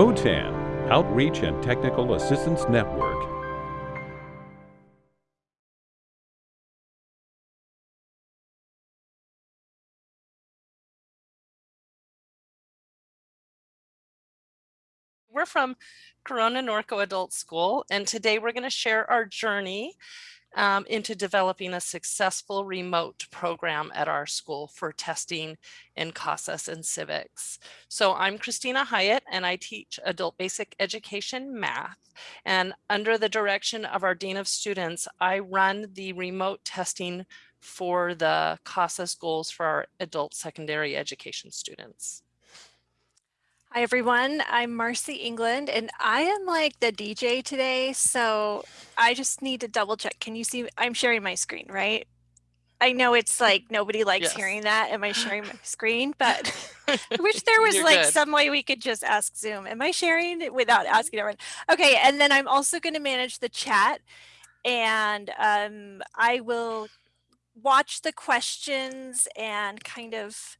OTAN, Outreach and Technical Assistance Network. We're from Corona Norco Adult School, and today we're going to share our journey um, into developing a successful remote program at our school for testing in CASAS and civics. So I'm Christina Hyatt and I teach adult basic education math. And under the direction of our Dean of Students, I run the remote testing for the CASAS goals for our adult secondary education students. Hi everyone, I'm Marcy England and I am like the DJ today, so I just need to double check. Can you see, I'm sharing my screen, right? I know it's like nobody likes yes. hearing that. Am I sharing my screen? But I wish there was like good. some way we could just ask Zoom. Am I sharing without asking everyone? Okay, and then I'm also going to manage the chat and um, I will watch the questions and kind of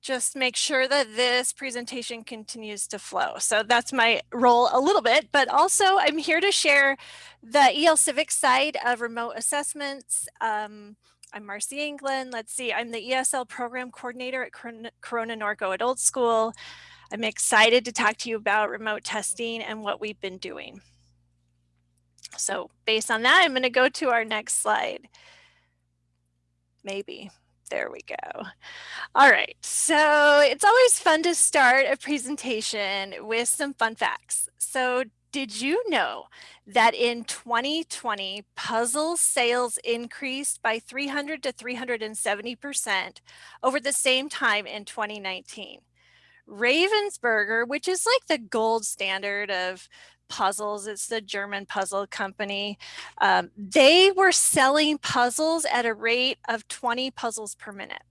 just make sure that this presentation continues to flow. So that's my role a little bit, but also I'm here to share the EL Civic side of remote assessments. Um, I'm Marcy England. Let's see, I'm the ESL program coordinator at Corona Norco Adult School. I'm excited to talk to you about remote testing and what we've been doing. So based on that, I'm going to go to our next slide. Maybe. There we go. All right, so it's always fun to start a presentation with some fun facts. So did you know that in 2020, puzzle sales increased by 300 to 370% over the same time in 2019? Ravensburger, which is like the gold standard of puzzles. It's the German puzzle company. Um, they were selling puzzles at a rate of 20 puzzles per minute.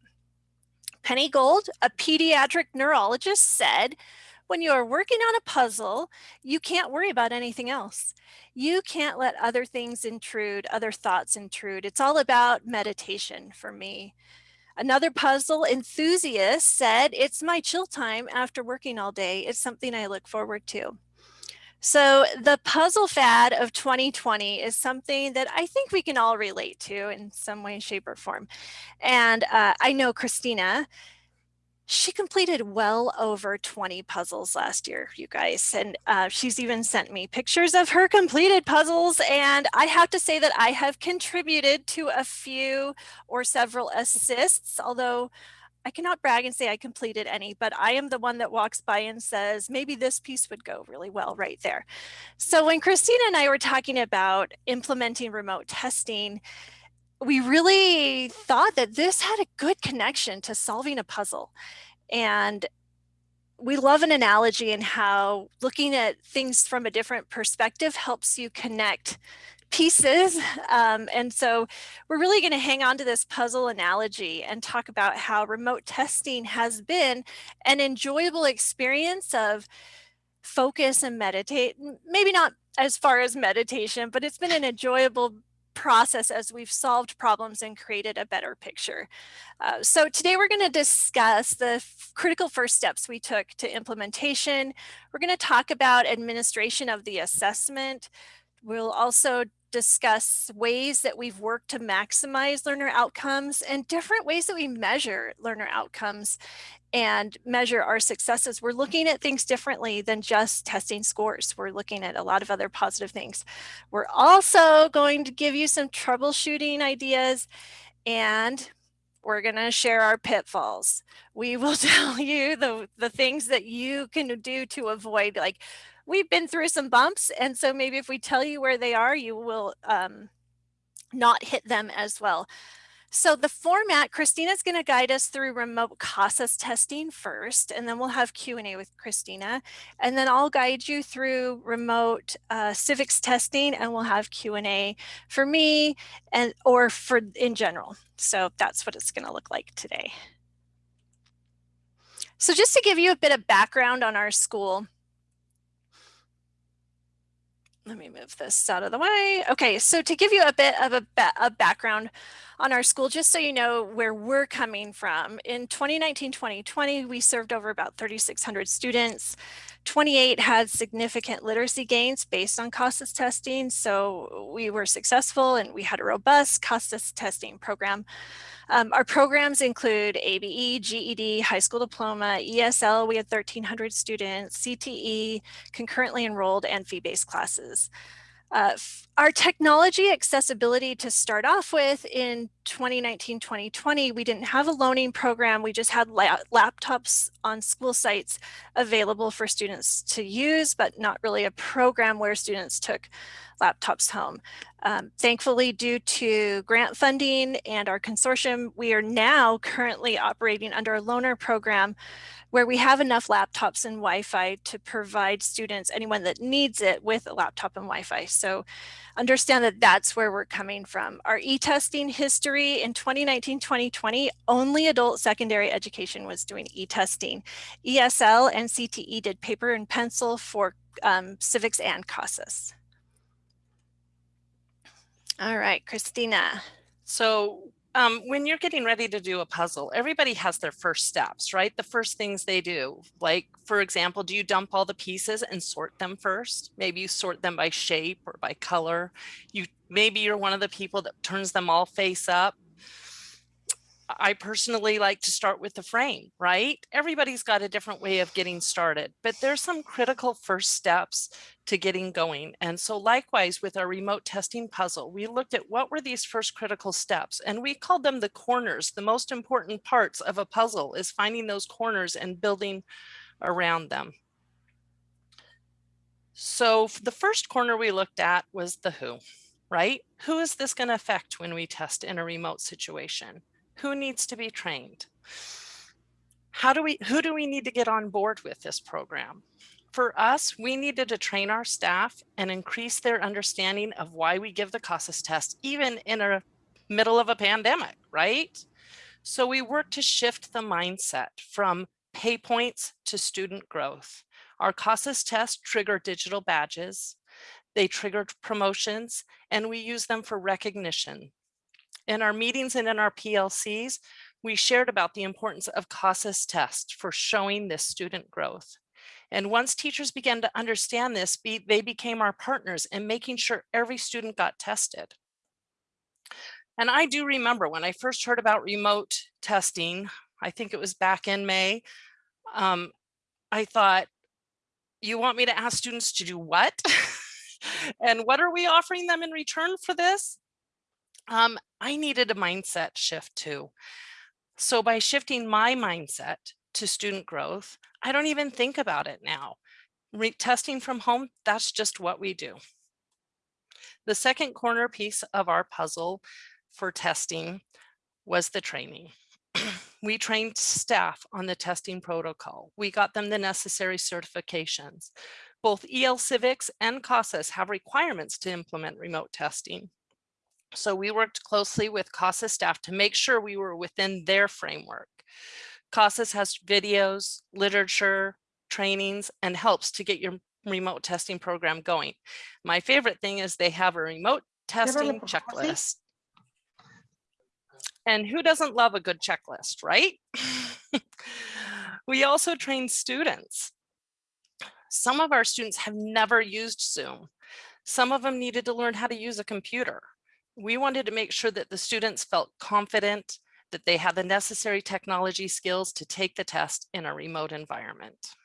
Penny Gold, a pediatric neurologist said, when you are working on a puzzle, you can't worry about anything else. You can't let other things intrude, other thoughts intrude. It's all about meditation for me. Another puzzle enthusiast said, it's my chill time after working all day. It's something I look forward to. So the puzzle fad of 2020 is something that I think we can all relate to in some way, shape or form. And uh, I know Christina, she completed well over 20 puzzles last year, you guys. And uh, she's even sent me pictures of her completed puzzles. And I have to say that I have contributed to a few or several assists, although I cannot brag and say I completed any, but I am the one that walks by and says, maybe this piece would go really well right there. So when Christina and I were talking about implementing remote testing, we really thought that this had a good connection to solving a puzzle. And we love an analogy in how looking at things from a different perspective helps you connect pieces. Um, and so we're really going to hang on to this puzzle analogy and talk about how remote testing has been an enjoyable experience of focus and meditate. Maybe not as far as meditation, but it's been an enjoyable process as we've solved problems and created a better picture. Uh, so today we're going to discuss the critical first steps we took to implementation. We're going to talk about administration of the assessment. We'll also discuss ways that we've worked to maximize learner outcomes and different ways that we measure learner outcomes and measure our successes. We're looking at things differently than just testing scores. We're looking at a lot of other positive things. We're also going to give you some troubleshooting ideas and we're going to share our pitfalls. We will tell you the, the things that you can do to avoid like we've been through some bumps. And so maybe if we tell you where they are, you will um, not hit them as well. So the format, Christina's going to guide us through remote CASAS testing first, and then we'll have Q&A with Christina. And then I'll guide you through remote uh, civics testing, and we'll have Q&A for me and or for in general. So that's what it's going to look like today. So just to give you a bit of background on our school, let me move this out of the way. Okay, so to give you a bit of a, a, background on our school, just so you know where we're coming from, in 2019-2020, we served over about 3,600 students. 28 had significant literacy gains based on CASAS testing, so we were successful and we had a robust CASAS testing program. Um, our programs include ABE, GED, high school diploma, ESL, we had 1,300 students, CTE, concurrently enrolled, and fee-based classes. Uh, our technology accessibility to start off with in 2019-2020, we didn't have a loaning program. We just had la laptops on school sites available for students to use, but not really a program where students took laptops home. Um, thankfully, due to grant funding and our consortium, we are now currently operating under a loaner program where we have enough laptops and Wi-Fi to provide students, anyone that needs it, with a laptop and Wi-Fi. So understand that that's where we're coming from. Our e-testing history in 2019-2020, only adult secondary education was doing e-testing. ESL and CTE did paper and pencil for um, civics and CASAS. All right, Christina. So um, when you're getting ready to do a puzzle, everybody has their first steps, right? The first things they do, like, for example, do you dump all the pieces and sort them first? Maybe you sort them by shape or by color. You Maybe you're one of the people that turns them all face up I personally like to start with the frame, right? Everybody's got a different way of getting started, but there's some critical first steps to getting going. And so likewise with our remote testing puzzle, we looked at what were these first critical steps and we called them the corners. The most important parts of a puzzle is finding those corners and building around them. So the first corner we looked at was the who, right? Who is this going to affect when we test in a remote situation? Who needs to be trained? How do we, who do we need to get on board with this program? For us, we needed to train our staff and increase their understanding of why we give the CASAS test, even in a middle of a pandemic, right? So we worked to shift the mindset from pay points to student growth. Our CASAS test trigger digital badges. They trigger promotions and we use them for recognition. In our meetings and in our PLCs, we shared about the importance of CASAS test for showing this student growth. And once teachers began to understand this, they became our partners in making sure every student got tested. And I do remember when I first heard about remote testing, I think it was back in May, um, I thought, you want me to ask students to do what? and what are we offering them in return for this? Um, I needed a mindset shift too. So by shifting my mindset to student growth, I don't even think about it now. Re testing from home, that's just what we do. The second corner piece of our puzzle for testing was the training. we trained staff on the testing protocol. We got them the necessary certifications. Both EL Civics and CASAS have requirements to implement remote testing. So we worked closely with CASAS staff to make sure we were within their framework. CASAS has videos, literature, trainings, and helps to get your remote testing program going. My favorite thing is they have a remote testing checklist. And who doesn't love a good checklist, right? we also train students. Some of our students have never used Zoom. Some of them needed to learn how to use a computer we wanted to make sure that the students felt confident that they had the necessary technology skills to take the test in a remote environment.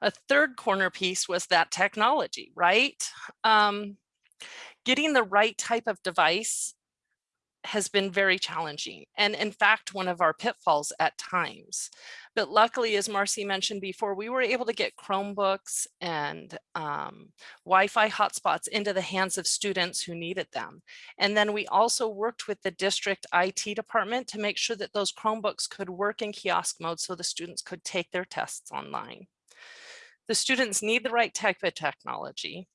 A third corner piece was that technology, right? Um, getting the right type of device has been very challenging and in fact one of our pitfalls at times. But luckily as marcy mentioned before we were able to get chromebooks and um, wi-fi hotspots into the hands of students who needed them. And then we also worked with the district it department to make sure that those chromebooks could work in kiosk mode so the students could take their tests online. The students need the right type of technology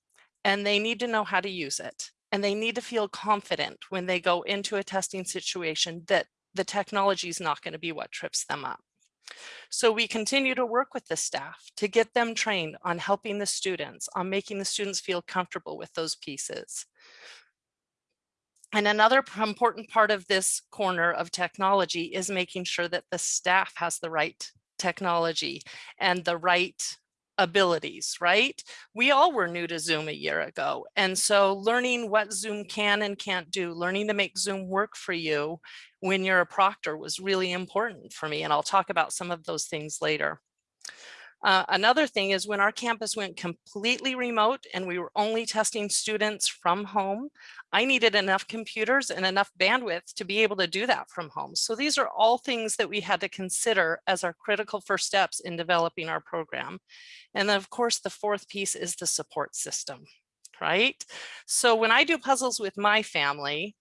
and they need to know how to use it and they need to feel confident when they go into a testing situation that the technology is not going to be what trips them up. So we continue to work with the staff to get them trained on helping the students, on making the students feel comfortable with those pieces. And another important part of this corner of technology is making sure that the staff has the right technology and the right abilities, right? We all were new to Zoom a year ago. And so learning what Zoom can and can't do, learning to make Zoom work for you when you're a proctor was really important for me. And I'll talk about some of those things later. Uh, another thing is when our campus went completely remote and we were only testing students from home, I needed enough computers and enough bandwidth to be able to do that from home. So these are all things that we had to consider as our critical first steps in developing our program. And then of course, the fourth piece is the support system, right? So when I do puzzles with my family,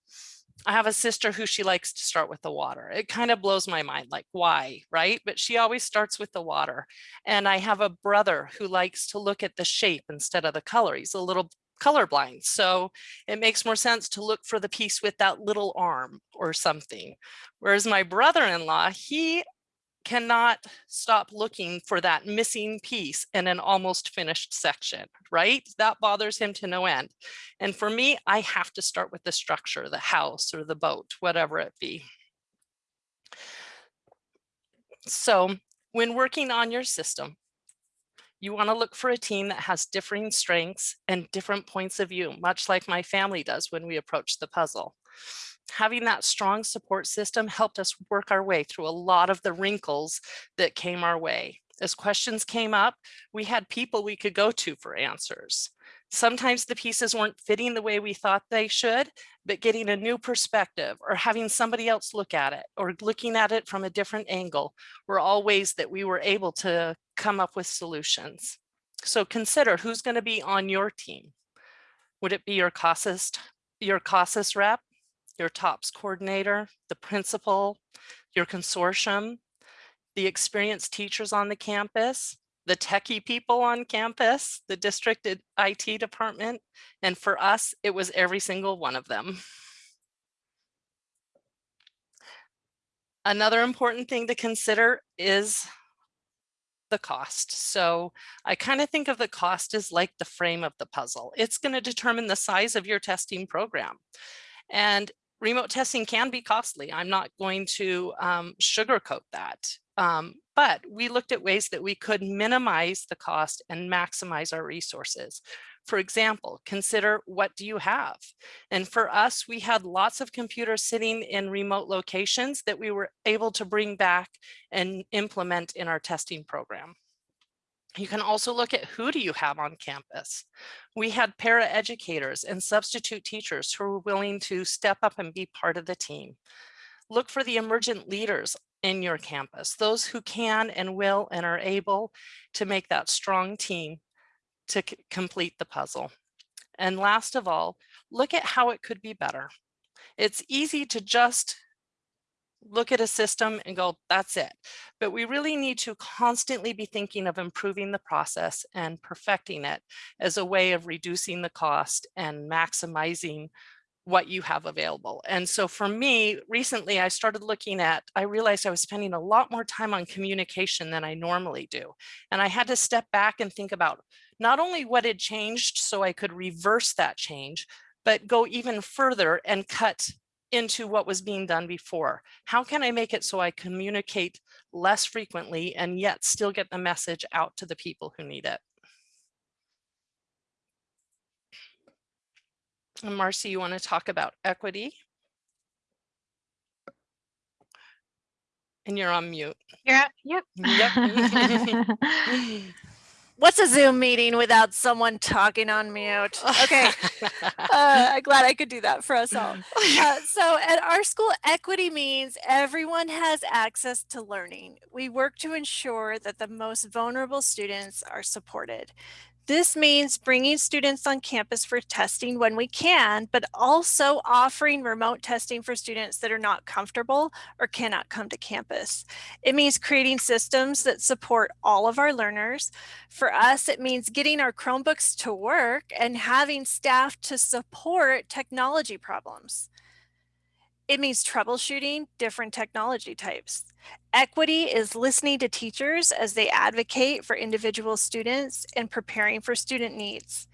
I have a sister who she likes to start with the water. It kind of blows my mind, like why, right? But she always starts with the water. And I have a brother who likes to look at the shape instead of the color. He's a little colorblind. So it makes more sense to look for the piece with that little arm or something. Whereas my brother-in-law, he cannot stop looking for that missing piece in an almost finished section, right? That bothers him to no end. And for me, I have to start with the structure, the house or the boat, whatever it be. So when working on your system, you want to look for a team that has differing strengths and different points of view, much like my family does when we approach the puzzle having that strong support system helped us work our way through a lot of the wrinkles that came our way. As questions came up, we had people we could go to for answers. Sometimes the pieces weren't fitting the way we thought they should, but getting a new perspective or having somebody else look at it or looking at it from a different angle were all ways that we were able to come up with solutions. So consider who's going to be on your team. Would it be your CASAS, your CASAS rep, your TOPS coordinator, the principal, your consortium, the experienced teachers on the campus, the techie people on campus, the district IT department, and for us, it was every single one of them. Another important thing to consider is the cost. So I kind of think of the cost as like the frame of the puzzle. It's going to determine the size of your testing program. And remote testing can be costly. I'm not going to um, sugarcoat that. Um, but we looked at ways that we could minimize the cost and maximize our resources. For example, consider what do you have? And for us, we had lots of computers sitting in remote locations that we were able to bring back and implement in our testing program. You can also look at who do you have on campus. We had para-educators and substitute teachers who were willing to step up and be part of the team. Look for the emergent leaders in your campus, those who can and will and are able to make that strong team to complete the puzzle. And last of all, look at how it could be better. It's easy to just look at a system and go, that's it. But we really need to constantly be thinking of improving the process and perfecting it as a way of reducing the cost and maximizing what you have available. And so for me, recently I started looking at, I realized I was spending a lot more time on communication than I normally do. And I had to step back and think about not only what had changed so I could reverse that change, but go even further and cut into what was being done before. How can I make it so I communicate less frequently and yet still get the message out to the people who need it? And Marcy, you want to talk about equity? And you're on mute. Yeah, yep. Yep. What's a Zoom meeting without someone talking on mute? Okay, uh, I'm glad I could do that for us all. Uh, so at our school, equity means everyone has access to learning. We work to ensure that the most vulnerable students are supported. This means bringing students on campus for testing when we can, but also offering remote testing for students that are not comfortable or cannot come to campus. It means creating systems that support all of our learners. For us, it means getting our Chromebooks to work and having staff to support technology problems. It means troubleshooting different technology types. Equity is listening to teachers as they advocate for individual students and preparing for student needs.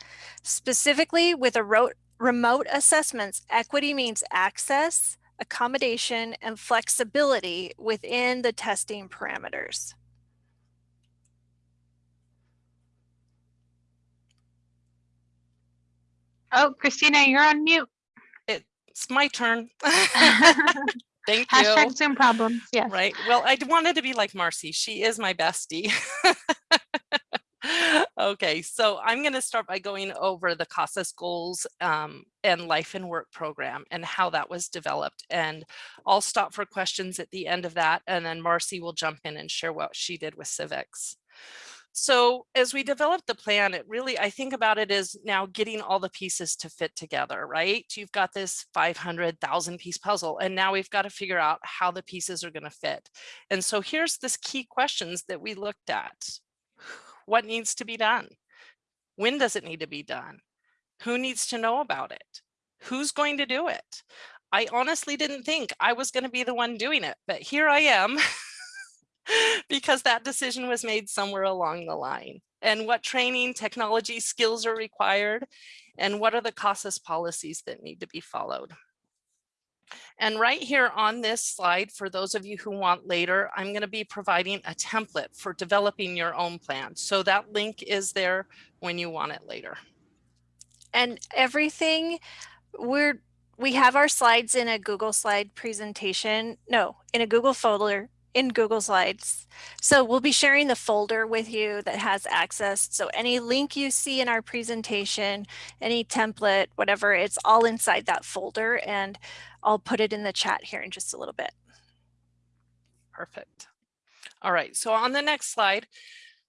Specifically with a remote assessments, equity means access, accommodation, and flexibility within the testing parameters. Oh, Christina, you're on mute. It's my turn. Thank you. Hashtag Zoom problems. Yes. Right. Well, I wanted to be like Marcy. She is my bestie. okay, so I'm going to start by going over the CASAS goals um, and life and work program and how that was developed. And I'll stop for questions at the end of that. And then Marcy will jump in and share what she did with civics. So as we develop the plan, it really, I think about it as now getting all the pieces to fit together, right? You've got this 500,000 piece puzzle, and now we've got to figure out how the pieces are going to fit. And so here's this key questions that we looked at. What needs to be done? When does it need to be done? Who needs to know about it? Who's going to do it? I honestly didn't think I was going to be the one doing it, but here I am because that decision was made somewhere along the line. And what training, technology, skills are required, and what are the CASAS policies that need to be followed. And right here on this slide, for those of you who want later, I'm going to be providing a template for developing your own plan. So that link is there when you want it later. And everything we're we have our slides in a Google slide presentation. No, in a Google folder in Google Slides. So we'll be sharing the folder with you that has access. So any link you see in our presentation, any template, whatever, it's all inside that folder and I'll put it in the chat here in just a little bit. Perfect. All right, so on the next slide,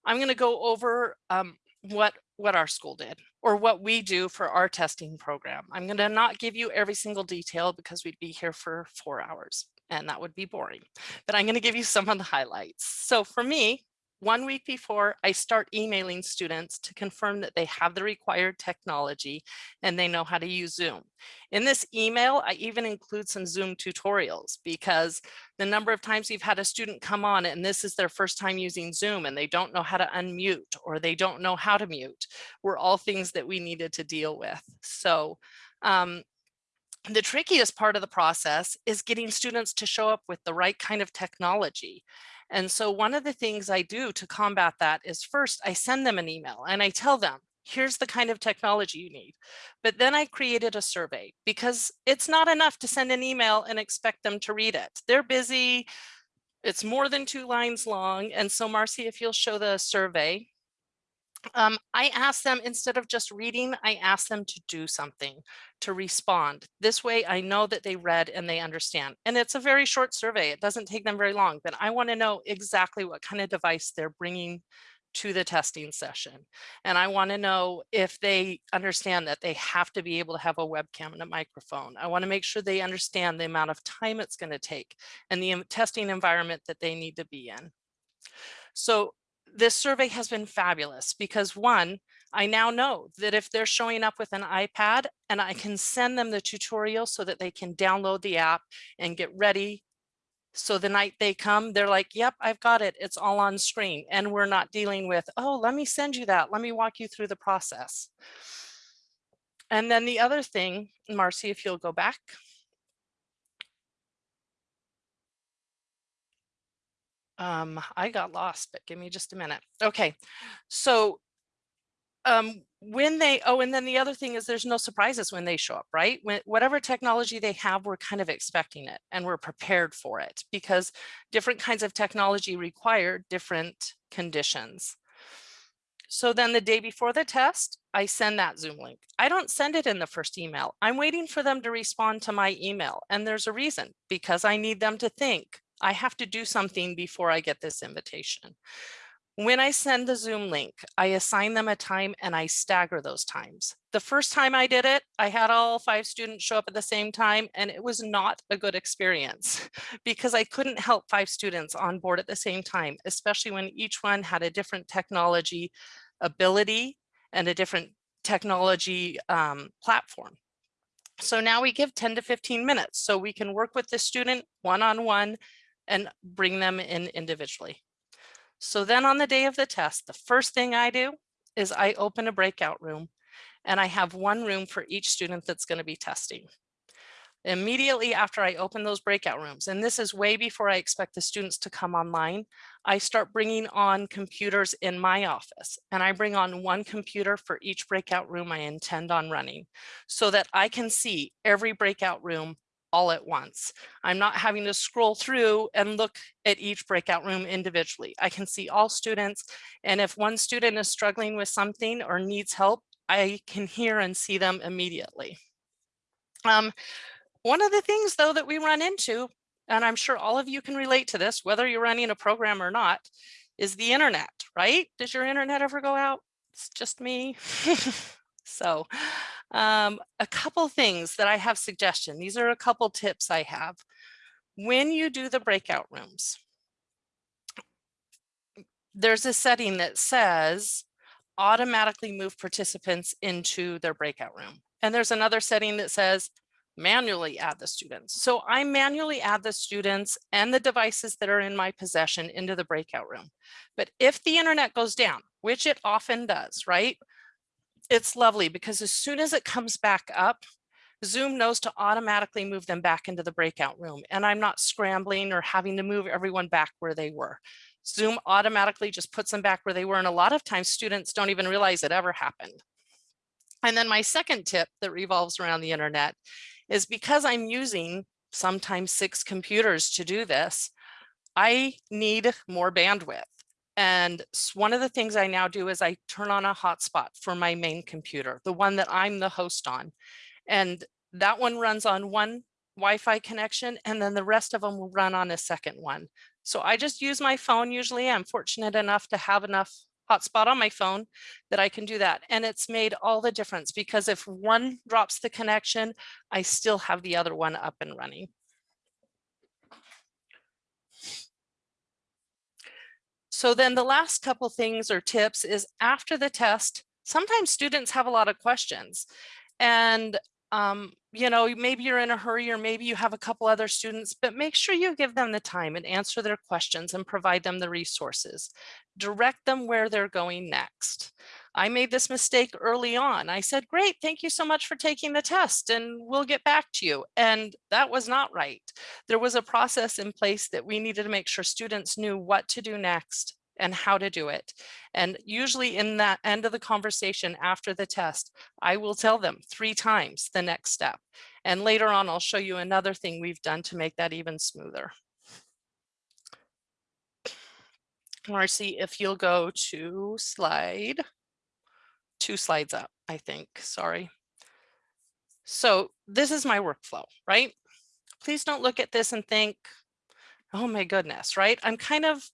I'm going to go over um, what what our school did or what we do for our testing program. I'm going to not give you every single detail because we'd be here for four hours and that would be boring. But I'm going to give you some of the highlights. So for me, one week before I start emailing students to confirm that they have the required technology and they know how to use Zoom. In this email, I even include some Zoom tutorials because the number of times you've had a student come on and this is their first time using Zoom and they don't know how to unmute or they don't know how to mute were all things that we needed to deal with. So um, the trickiest part of the process is getting students to show up with the right kind of technology. And so one of the things I do to combat that is first I send them an email and I tell them, here's the kind of technology you need. But then I created a survey because it's not enough to send an email and expect them to read it. They're busy. It's more than two lines long. And so Marcy, if you'll show the survey, um, I ask them instead of just reading, I ask them to do something, to respond. This way I know that they read and they understand. And it's a very short survey. It doesn't take them very long, but I want to know exactly what kind of device they're bringing to the testing session. And I want to know if they understand that they have to be able to have a webcam and a microphone. I want to make sure they understand the amount of time it's going to take and the testing environment that they need to be in. So this survey has been fabulous because one, I now know that if they're showing up with an iPad and I can send them the tutorial so that they can download the app and get ready. So the night they come, they're like, yep, I've got it. It's all on screen. And we're not dealing with, oh, let me send you that. Let me walk you through the process. And then the other thing, Marcy, if you'll go back. Um, I got lost, but give me just a minute. Okay, so um, when they, oh, and then the other thing is there's no surprises when they show up, right? When, whatever technology they have, we're kind of expecting it and we're prepared for it because different kinds of technology require different conditions. So then the day before the test, I send that Zoom link. I don't send it in the first email. I'm waiting for them to respond to my email. And there's a reason because I need them to think, I have to do something before I get this invitation. When I send the Zoom link, I assign them a time and I stagger those times. The first time I did it, I had all five students show up at the same time and it was not a good experience because I couldn't help five students on board at the same time, especially when each one had a different technology ability and a different technology um, platform. So now we give 10 to 15 minutes so we can work with the student one-on-one and bring them in individually. So then on the day of the test, the first thing I do is I open a breakout room and I have one room for each student that's going to be testing. Immediately after I open those breakout rooms, and this is way before I expect the students to come online, I start bringing on computers in my office and I bring on one computer for each breakout room I intend on running so that I can see every breakout room all at once. I'm not having to scroll through and look at each breakout room individually. I can see all students. And if one student is struggling with something or needs help, I can hear and see them immediately. Um, one of the things though that we run into, and I'm sure all of you can relate to this, whether you're running a program or not, is the internet, right? Does your internet ever go out? It's just me. so um, a couple things that I have suggestion. These are a couple tips I have. When you do the breakout rooms, there's a setting that says automatically move participants into their breakout room. And there's another setting that says manually add the students. So I manually add the students and the devices that are in my possession into the breakout room. But if the internet goes down, which it often does, right? It's lovely because as soon as it comes back up, Zoom knows to automatically move them back into the breakout room. And I'm not scrambling or having to move everyone back where they were. Zoom automatically just puts them back where they were. And a lot of times students don't even realize it ever happened. And then my second tip that revolves around the internet is because I'm using sometimes six computers to do this, I need more bandwidth. And one of the things I now do is I turn on a hotspot for my main computer, the one that I'm the host on. And that one runs on one Wi-Fi connection, and then the rest of them will run on a second one. So I just use my phone. Usually I'm fortunate enough to have enough hotspot on my phone that I can do that. And it's made all the difference because if one drops the connection, I still have the other one up and running. So then the last couple things or tips is after the test, sometimes students have a lot of questions and um, you know, maybe you're in a hurry or maybe you have a couple other students, but make sure you give them the time and answer their questions and provide them the resources. Direct them where they're going next. I made this mistake early on. I said, great, thank you so much for taking the test and we'll get back to you. And that was not right. There was a process in place that we needed to make sure students knew what to do next and how to do it. And usually in that end of the conversation after the test, I will tell them three times the next step. And later on, I'll show you another thing we've done to make that even smoother. Marcy, if you'll go to slide two slides up, I think, sorry. So this is my workflow, right? Please don't look at this and think, oh my goodness, right? I'm kind of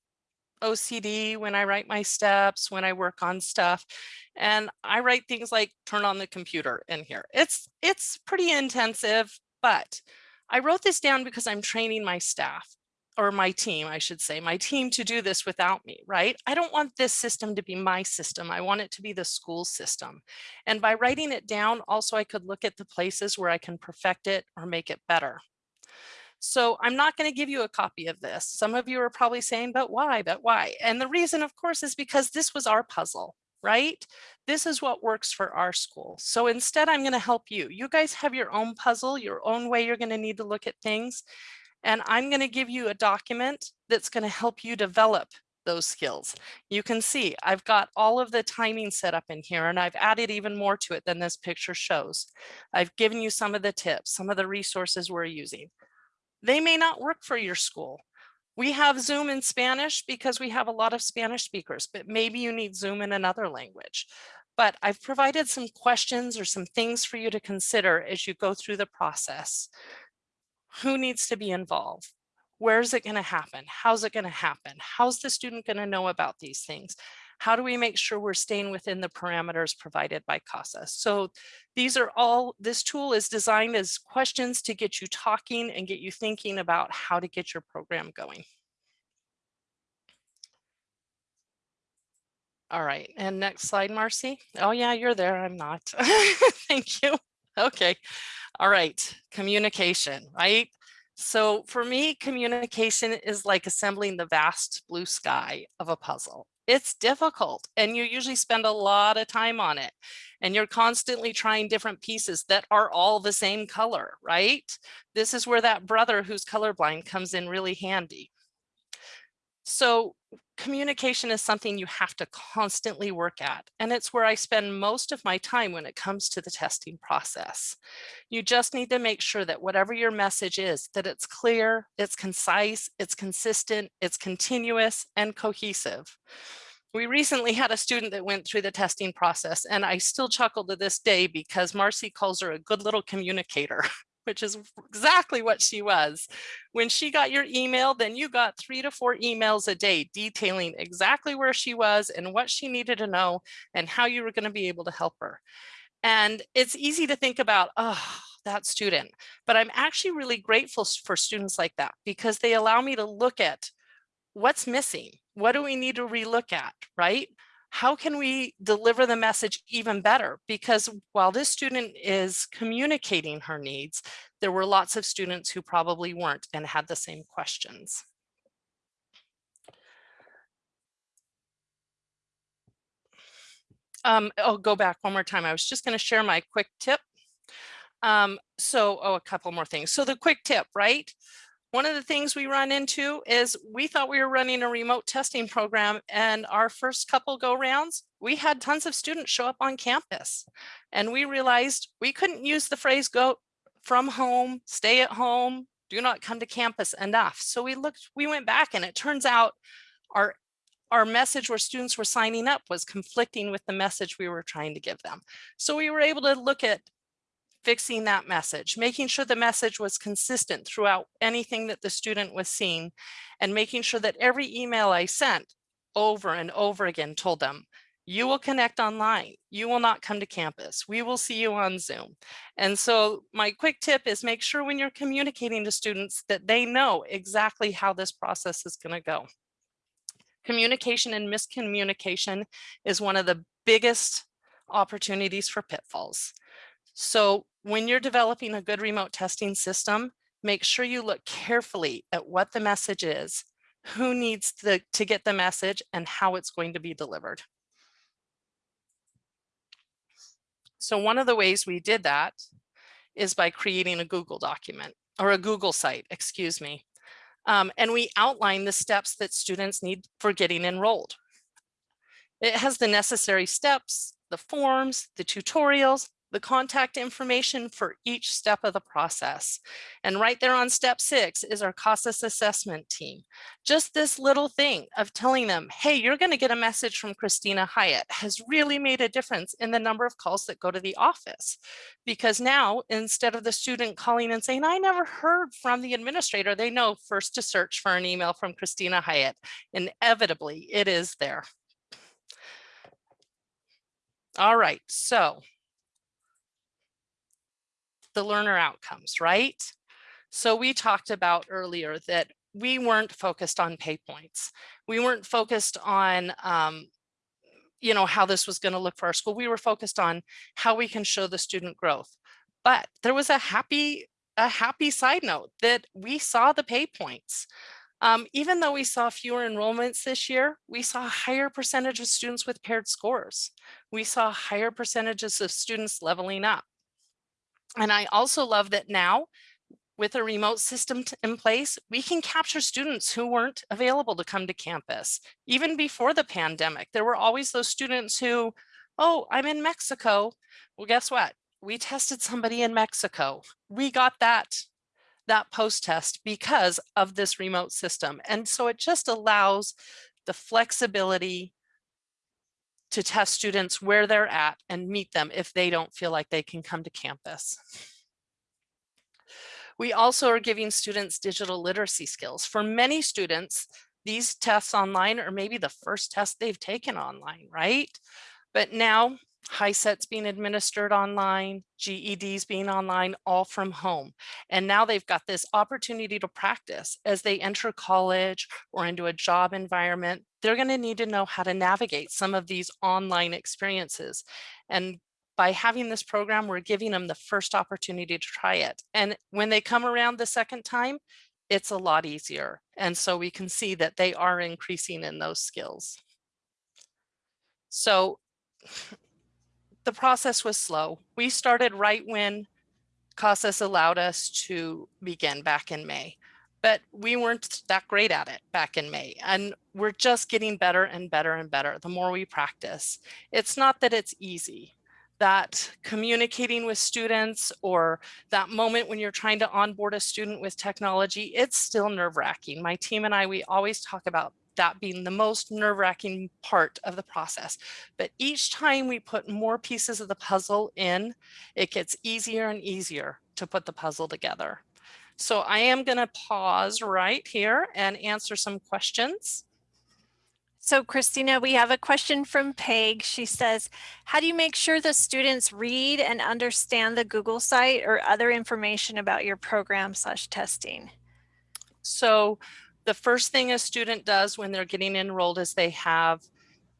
OCD when I write my steps, when I work on stuff. And I write things like turn on the computer in here. It's, it's pretty intensive, but I wrote this down because I'm training my staff or my team, I should say, my team to do this without me, right? I don't want this system to be my system. I want it to be the school system. And by writing it down, also I could look at the places where I can perfect it or make it better. So I'm not going to give you a copy of this. Some of you are probably saying, but why, but why? And the reason, of course, is because this was our puzzle, right? This is what works for our school. So instead, I'm going to help you. You guys have your own puzzle, your own way you're going to need to look at things. And I'm going to give you a document that's going to help you develop those skills. You can see I've got all of the timing set up in here and I've added even more to it than this picture shows. I've given you some of the tips, some of the resources we're using. They may not work for your school. We have Zoom in Spanish because we have a lot of Spanish speakers, but maybe you need Zoom in another language. But I've provided some questions or some things for you to consider as you go through the process. Who needs to be involved? Where's it going to happen? How's it going to happen? How's the student going to know about these things? How do we make sure we're staying within the parameters provided by CASA? So these are all, this tool is designed as questions to get you talking and get you thinking about how to get your program going. All right, and next slide, Marcy. Oh yeah, you're there, I'm not. Thank you. Okay. All right, communication, right? So for me, communication is like assembling the vast blue sky of a puzzle. It's difficult and you usually spend a lot of time on it and you're constantly trying different pieces that are all the same color, right? This is where that brother who's colorblind comes in really handy. So communication is something you have to constantly work at, and it's where I spend most of my time when it comes to the testing process. You just need to make sure that whatever your message is, that it's clear, it's concise, it's consistent, it's continuous and cohesive. We recently had a student that went through the testing process and I still chuckle to this day because Marcy calls her a good little communicator which is exactly what she was. When she got your email, then you got three to four emails a day detailing exactly where she was and what she needed to know and how you were going to be able to help her. And it's easy to think about, oh, that student, but I'm actually really grateful for students like that because they allow me to look at what's missing. What do we need to relook at, right? How can we deliver the message even better? Because while this student is communicating her needs, there were lots of students who probably weren't and had the same questions. Um, I'll go back one more time. I was just going to share my quick tip. Um, so, oh, a couple more things. So the quick tip, right? One of the things we run into is we thought we were running a remote testing program and our first couple go rounds, we had tons of students show up on campus and we realized we couldn't use the phrase go from home, stay at home, do not come to campus enough. So we looked, we went back and it turns out our our message where students were signing up was conflicting with the message we were trying to give them. So we were able to look at fixing that message, making sure the message was consistent throughout anything that the student was seeing, and making sure that every email I sent over and over again told them, you will connect online. You will not come to campus. We will see you on Zoom. And so my quick tip is make sure when you're communicating to students that they know exactly how this process is going to go. Communication and miscommunication is one of the biggest opportunities for pitfalls. So when you're developing a good remote testing system, make sure you look carefully at what the message is, who needs the, to get the message and how it's going to be delivered. So one of the ways we did that is by creating a Google document or a Google site, excuse me. Um, and we outline the steps that students need for getting enrolled. It has the necessary steps, the forms, the tutorials, the contact information for each step of the process. And right there on step six is our CASAS assessment team. Just this little thing of telling them, hey, you're gonna get a message from Christina Hyatt has really made a difference in the number of calls that go to the office. Because now, instead of the student calling and saying, I never heard from the administrator, they know first to search for an email from Christina Hyatt. Inevitably, it is there. All right, so the learner outcomes, right? So we talked about earlier that we weren't focused on pay points. We weren't focused on, um, you know, how this was going to look for our school. We were focused on how we can show the student growth. But there was a happy, a happy side note that we saw the pay points. Um, even though we saw fewer enrollments this year, we saw a higher percentage of students with paired scores. We saw higher percentages of students leveling up. And I also love that now with a remote system in place, we can capture students who weren't available to come to campus. Even before the pandemic, there were always those students who, oh, I'm in Mexico. Well, guess what? We tested somebody in Mexico. We got that, that post test because of this remote system. And so it just allows the flexibility to test students where they're at and meet them if they don't feel like they can come to campus. We also are giving students digital literacy skills. For many students, these tests online are maybe the first test they've taken online, right? But now HiSET's being administered online, GEDs being online, all from home. And now they've got this opportunity to practice as they enter college or into a job environment. They're going to need to know how to navigate some of these online experiences. And by having this program, we're giving them the first opportunity to try it. And when they come around the second time, it's a lot easier. And so we can see that they are increasing in those skills. So the process was slow. We started right when CASAS allowed us to begin back in May, but we weren't that great at it back in May. And we're just getting better and better and better the more we practice. It's not that it's easy that communicating with students or that moment when you're trying to onboard a student with technology, it's still nerve wracking. My team and I, we always talk about that being the most nerve wracking part of the process. But each time we put more pieces of the puzzle in, it gets easier and easier to put the puzzle together. So I am going to pause right here and answer some questions. So Christina, we have a question from Peg. She says, how do you make sure the students read and understand the Google site or other information about your program slash testing? So the first thing a student does when they're getting enrolled is they have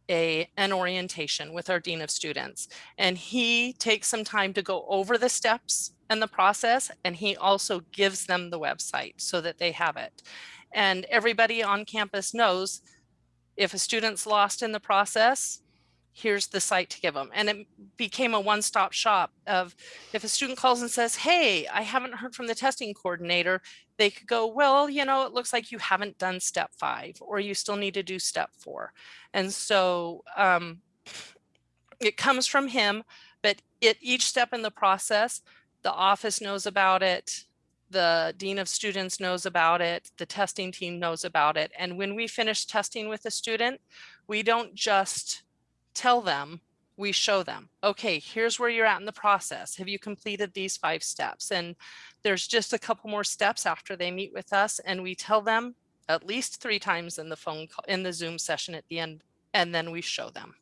a an orientation with our dean of students. And he takes some time to go over the steps and the process and he also gives them the website so that they have it. And everybody on campus knows if a student's lost in the process, here's the site to give them. And it became a one-stop shop of if a student calls and says, hey, I haven't heard from the testing coordinator, they could go, well, you know, it looks like you haven't done step five or you still need to do step four. And so um, it comes from him, but at each step in the process, the office knows about it, the dean of students knows about it, the testing team knows about it. And when we finish testing with a student, we don't just tell them, we show them, okay, here's where you're at in the process. Have you completed these five steps? And there's just a couple more steps after they meet with us and we tell them at least three times in the phone call, in the Zoom session at the end, and then we show them.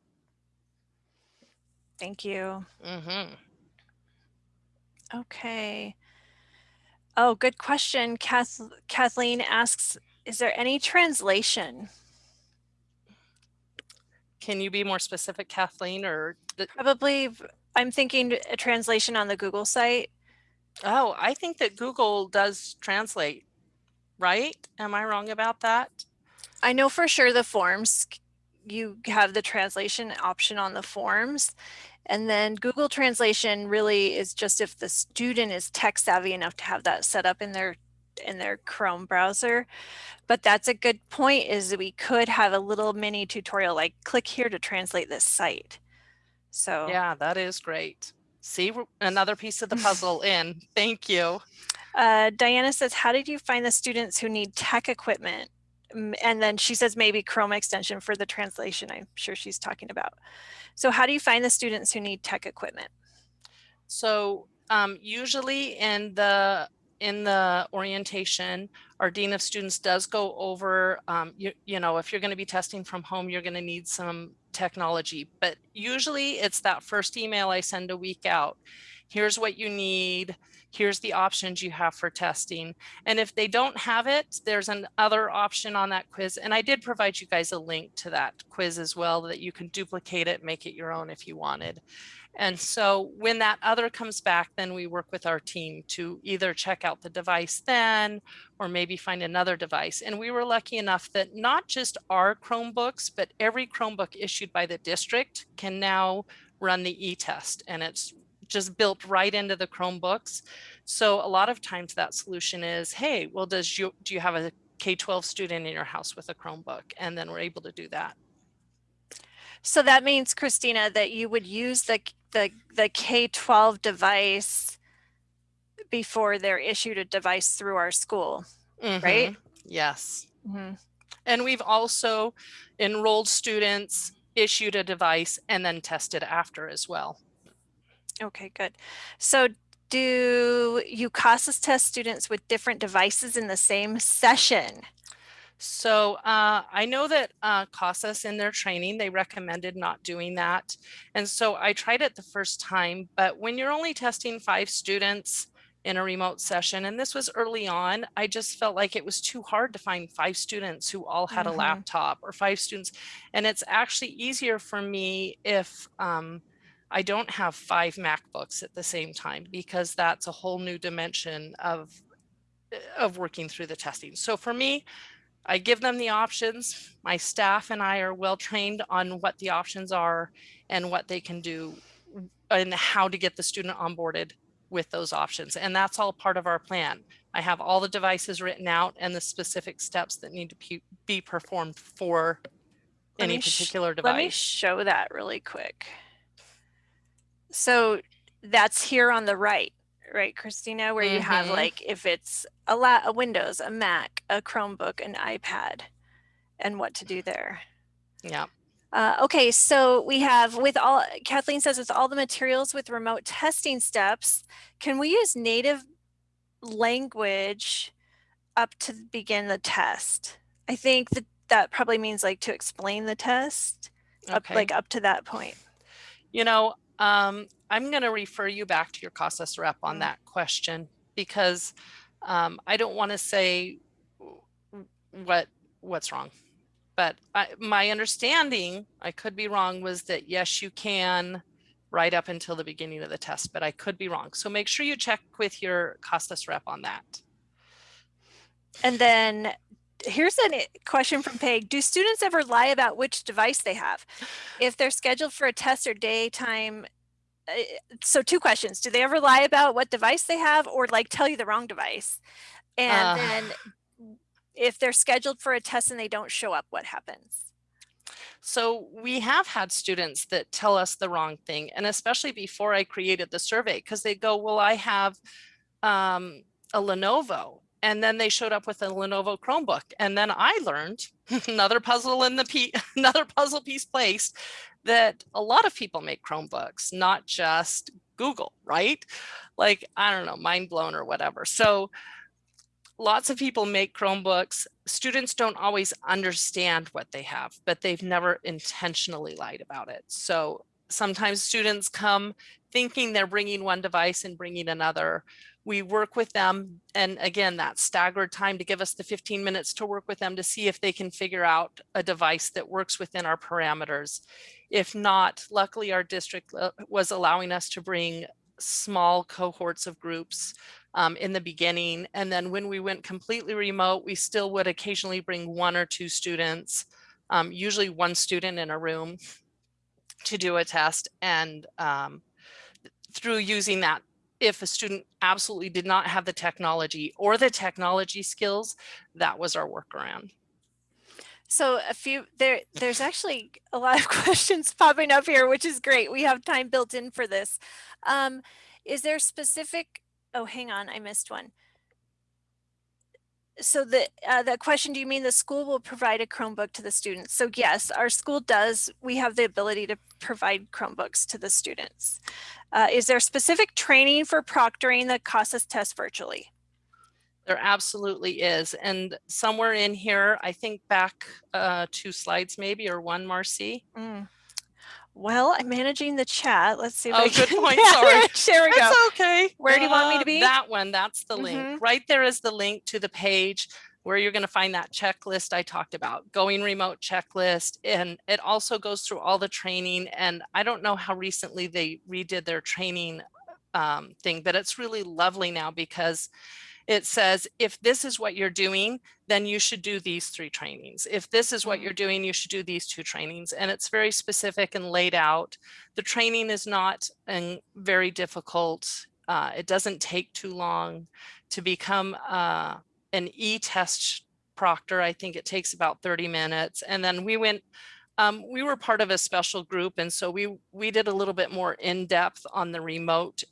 Thank you. Mm -hmm. Okay. Oh, good question. Kath Kathleen asks, is there any translation? Can you be more specific, Kathleen, or? Probably, I'm thinking a translation on the Google site. Oh, I think that Google does translate, right? Am I wrong about that? I know for sure the forms, you have the translation option on the forms. And then Google Translation really is just if the student is tech savvy enough to have that set up in their in their Chrome browser. But that's a good point is that we could have a little mini tutorial like click here to translate this site. So yeah, that is great. See another piece of the puzzle in. Thank you. Uh, Diana says, how did you find the students who need tech equipment? And then she says maybe Chrome extension for the translation I'm sure she's talking about. So how do you find the students who need tech equipment? So um, usually in the in the orientation, our Dean of Students does go over, um, you, you know, if you're going to be testing from home, you're going to need some technology, but usually it's that first email I send a week out. Here's what you need here's the options you have for testing. And if they don't have it, there's another option on that quiz. And I did provide you guys a link to that quiz as well that you can duplicate it, make it your own if you wanted. And so when that other comes back, then we work with our team to either check out the device then, or maybe find another device. And we were lucky enough that not just our Chromebooks, but every Chromebook issued by the district can now run the e-test. And it's just built right into the Chromebooks. So a lot of times that solution is, hey, well, does you do you have a K-12 student in your house with a Chromebook? And then we're able to do that. So that means, Christina, that you would use the, the, the K-12 device before they're issued a device through our school, mm -hmm. right? Yes. Mm -hmm. And we've also enrolled students, issued a device, and then tested after as well. Okay, good. So do you CASAS test students with different devices in the same session? So uh, I know that uh, CASAS in their training, they recommended not doing that. And so I tried it the first time, but when you're only testing five students in a remote session, and this was early on, I just felt like it was too hard to find five students who all had mm -hmm. a mm-hmm. laptop or five students. And it's actually easier for me if um, I don't have five MacBooks at the same time because that's a whole new dimension of of working through the testing. So for me, I give them the options. My staff and I are well trained on what the options are and what they can do and how to get the student onboarded with those options. And that's all part of our plan. I have all the devices written out and the specific steps that need to be performed for Let any particular Let me show that really quick. So that's here on the right, right, Christina, where you have Mhm. like if it's a la a Windows, a Mac, a Chromebook, an iPad, and what to do there. Yeah. Uh, okay, so we have with all, Kathleen says with all the materials with remote testing steps, can we use native language up to begin the test? I think that that probably means like to explain the test, up, Okay. like up to that point. You know, um, I'm going to refer you back to your CASAS rep on Mm. that question because um, I don't want to say what what's wrong. But I, my understanding, I could be wrong, was that yes, you can right up until the beginning of the test, but I could be wrong. So make sure you check with your CASAS rep on that. And then here's a question from Peg. Do students ever lie about which device they have? If they're scheduled for a test or daytime, so two questions. Do they ever lie about what device they have or like tell you the wrong device? And Uh. then if they're scheduled for a test and they don't show up, what happens? So we have had students that tell us the wrong thing, and especially before I created the survey, because they go, well, I have um, a Lenovo. And then they showed up with a Lenovo Chromebook. And then I learned another puzzle in the another puzzle piece placed that a lot of people make Chromebooks, not just Google, right? Like, I don't know, mind blown or whatever. So lots of people make Chromebooks. Students don't always understand what they have, but they've never intentionally lied about it. So sometimes students come thinking they're bringing one device and bringing another. We work with them. And again, that staggered time to give us the 15 minutes to work with them to see if they can figure out a device that works within our parameters. If not, luckily our district uh, was allowing us to bring small cohorts of groups um, in the beginning. And then when we went completely remote, we still would occasionally bring one or two students, um, usually one student in a room to do a test. And um, through using that, if a student absolutely did not have the technology or the technology skills, that was our workaround. So a few there there's actually a lot of questions popping up here, which is great. We have time built in for this. Um, is there specific oh hang on, I missed one. So the uh, the question, do you mean the school will provide a Chromebook to the students? So yes, our school does. We have the ability to provide Chromebooks to the students. Uh, is there specific training for proctoring the CASAS test virtually? There absolutely is. And somewhere in here, I think back uh, two slides maybe, or one, Marcy. Mm. Well, I'm managing the chat. Let's see if Oh, I good can point, sorry. manage. There we go. It's okay. Where do you want me to Uh, be? That one, that's the Mhm. link. Right there is the link to the page where you're going to find that checklist I talked about, going remote checklist. And it also goes through all the training. And I don't know how recently they redid their training um, thing, but it's really lovely now because it says, if this is what you're doing, then you should do these three trainings. If this is what you're doing, you should do these two trainings. And it's very specific and laid out. The training is not um, very difficult. Uh, it doesn't take too long to become uh, an e-test proctor. I think it takes about 30 minutes. And then we went, um, we were part of a special group. And so we, we did a little bit more in depth on the remote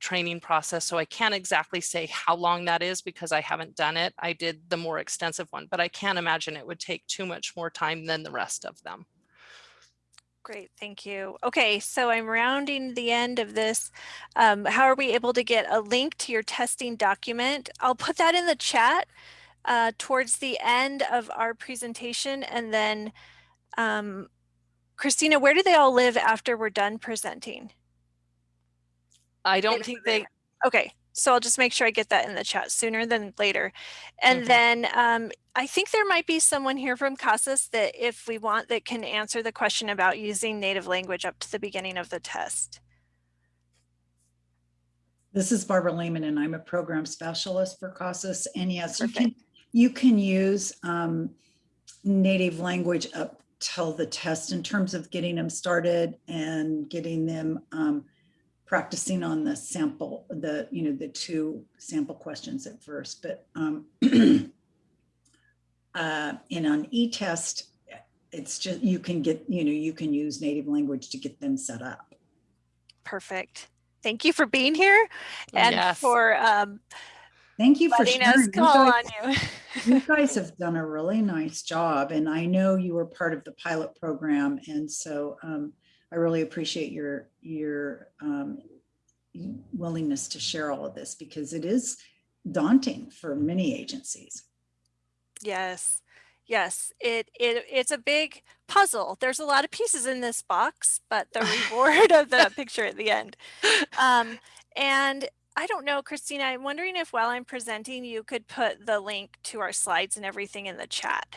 training process. So I can't exactly say how long that is because I haven't done it. I did the more extensive one, but I can't imagine it would take too much more time than the rest of them. Great, thank you. Okay, so I'm rounding the end of this. Um, how are we able to get a link to your testing document? I'll put that in the chat uh, towards the end of our presentation. And then, um, Christina, where do they all live after we're done presenting? I don't In think they, Okay, So I'll just make sure I get that in the chat sooner than later. And Mhm. then um, I think there might be someone here from CASAS that if we want that can answer the question about using native language up to the beginning of the test. This is Barbara Lehman and I'm a program specialist for CASAS. And yes, you can, you can use um, native language up till the test in terms of getting them started and getting them um, practicing on the sample, the, you know, the two sample questions at first. But um, uh, and on e-test, it's just, you can get, you know, you can use native language to get them set up. Perfect. Thank you for being here and Yes. for um, Thank you for letting sharing. us You call on you. You guys have done a really nice job and I know you were part of the pilot program. And so um, I really appreciate your, your um, willingness to share all of this because it is daunting for many agencies. Yes, yes, it, it it's a big puzzle. There's a lot of pieces in this box, but the reward of the picture at the end. Um, and I don't know, Christina, I'm wondering if while I'm presenting, you could put the link to our slides and everything in the chat.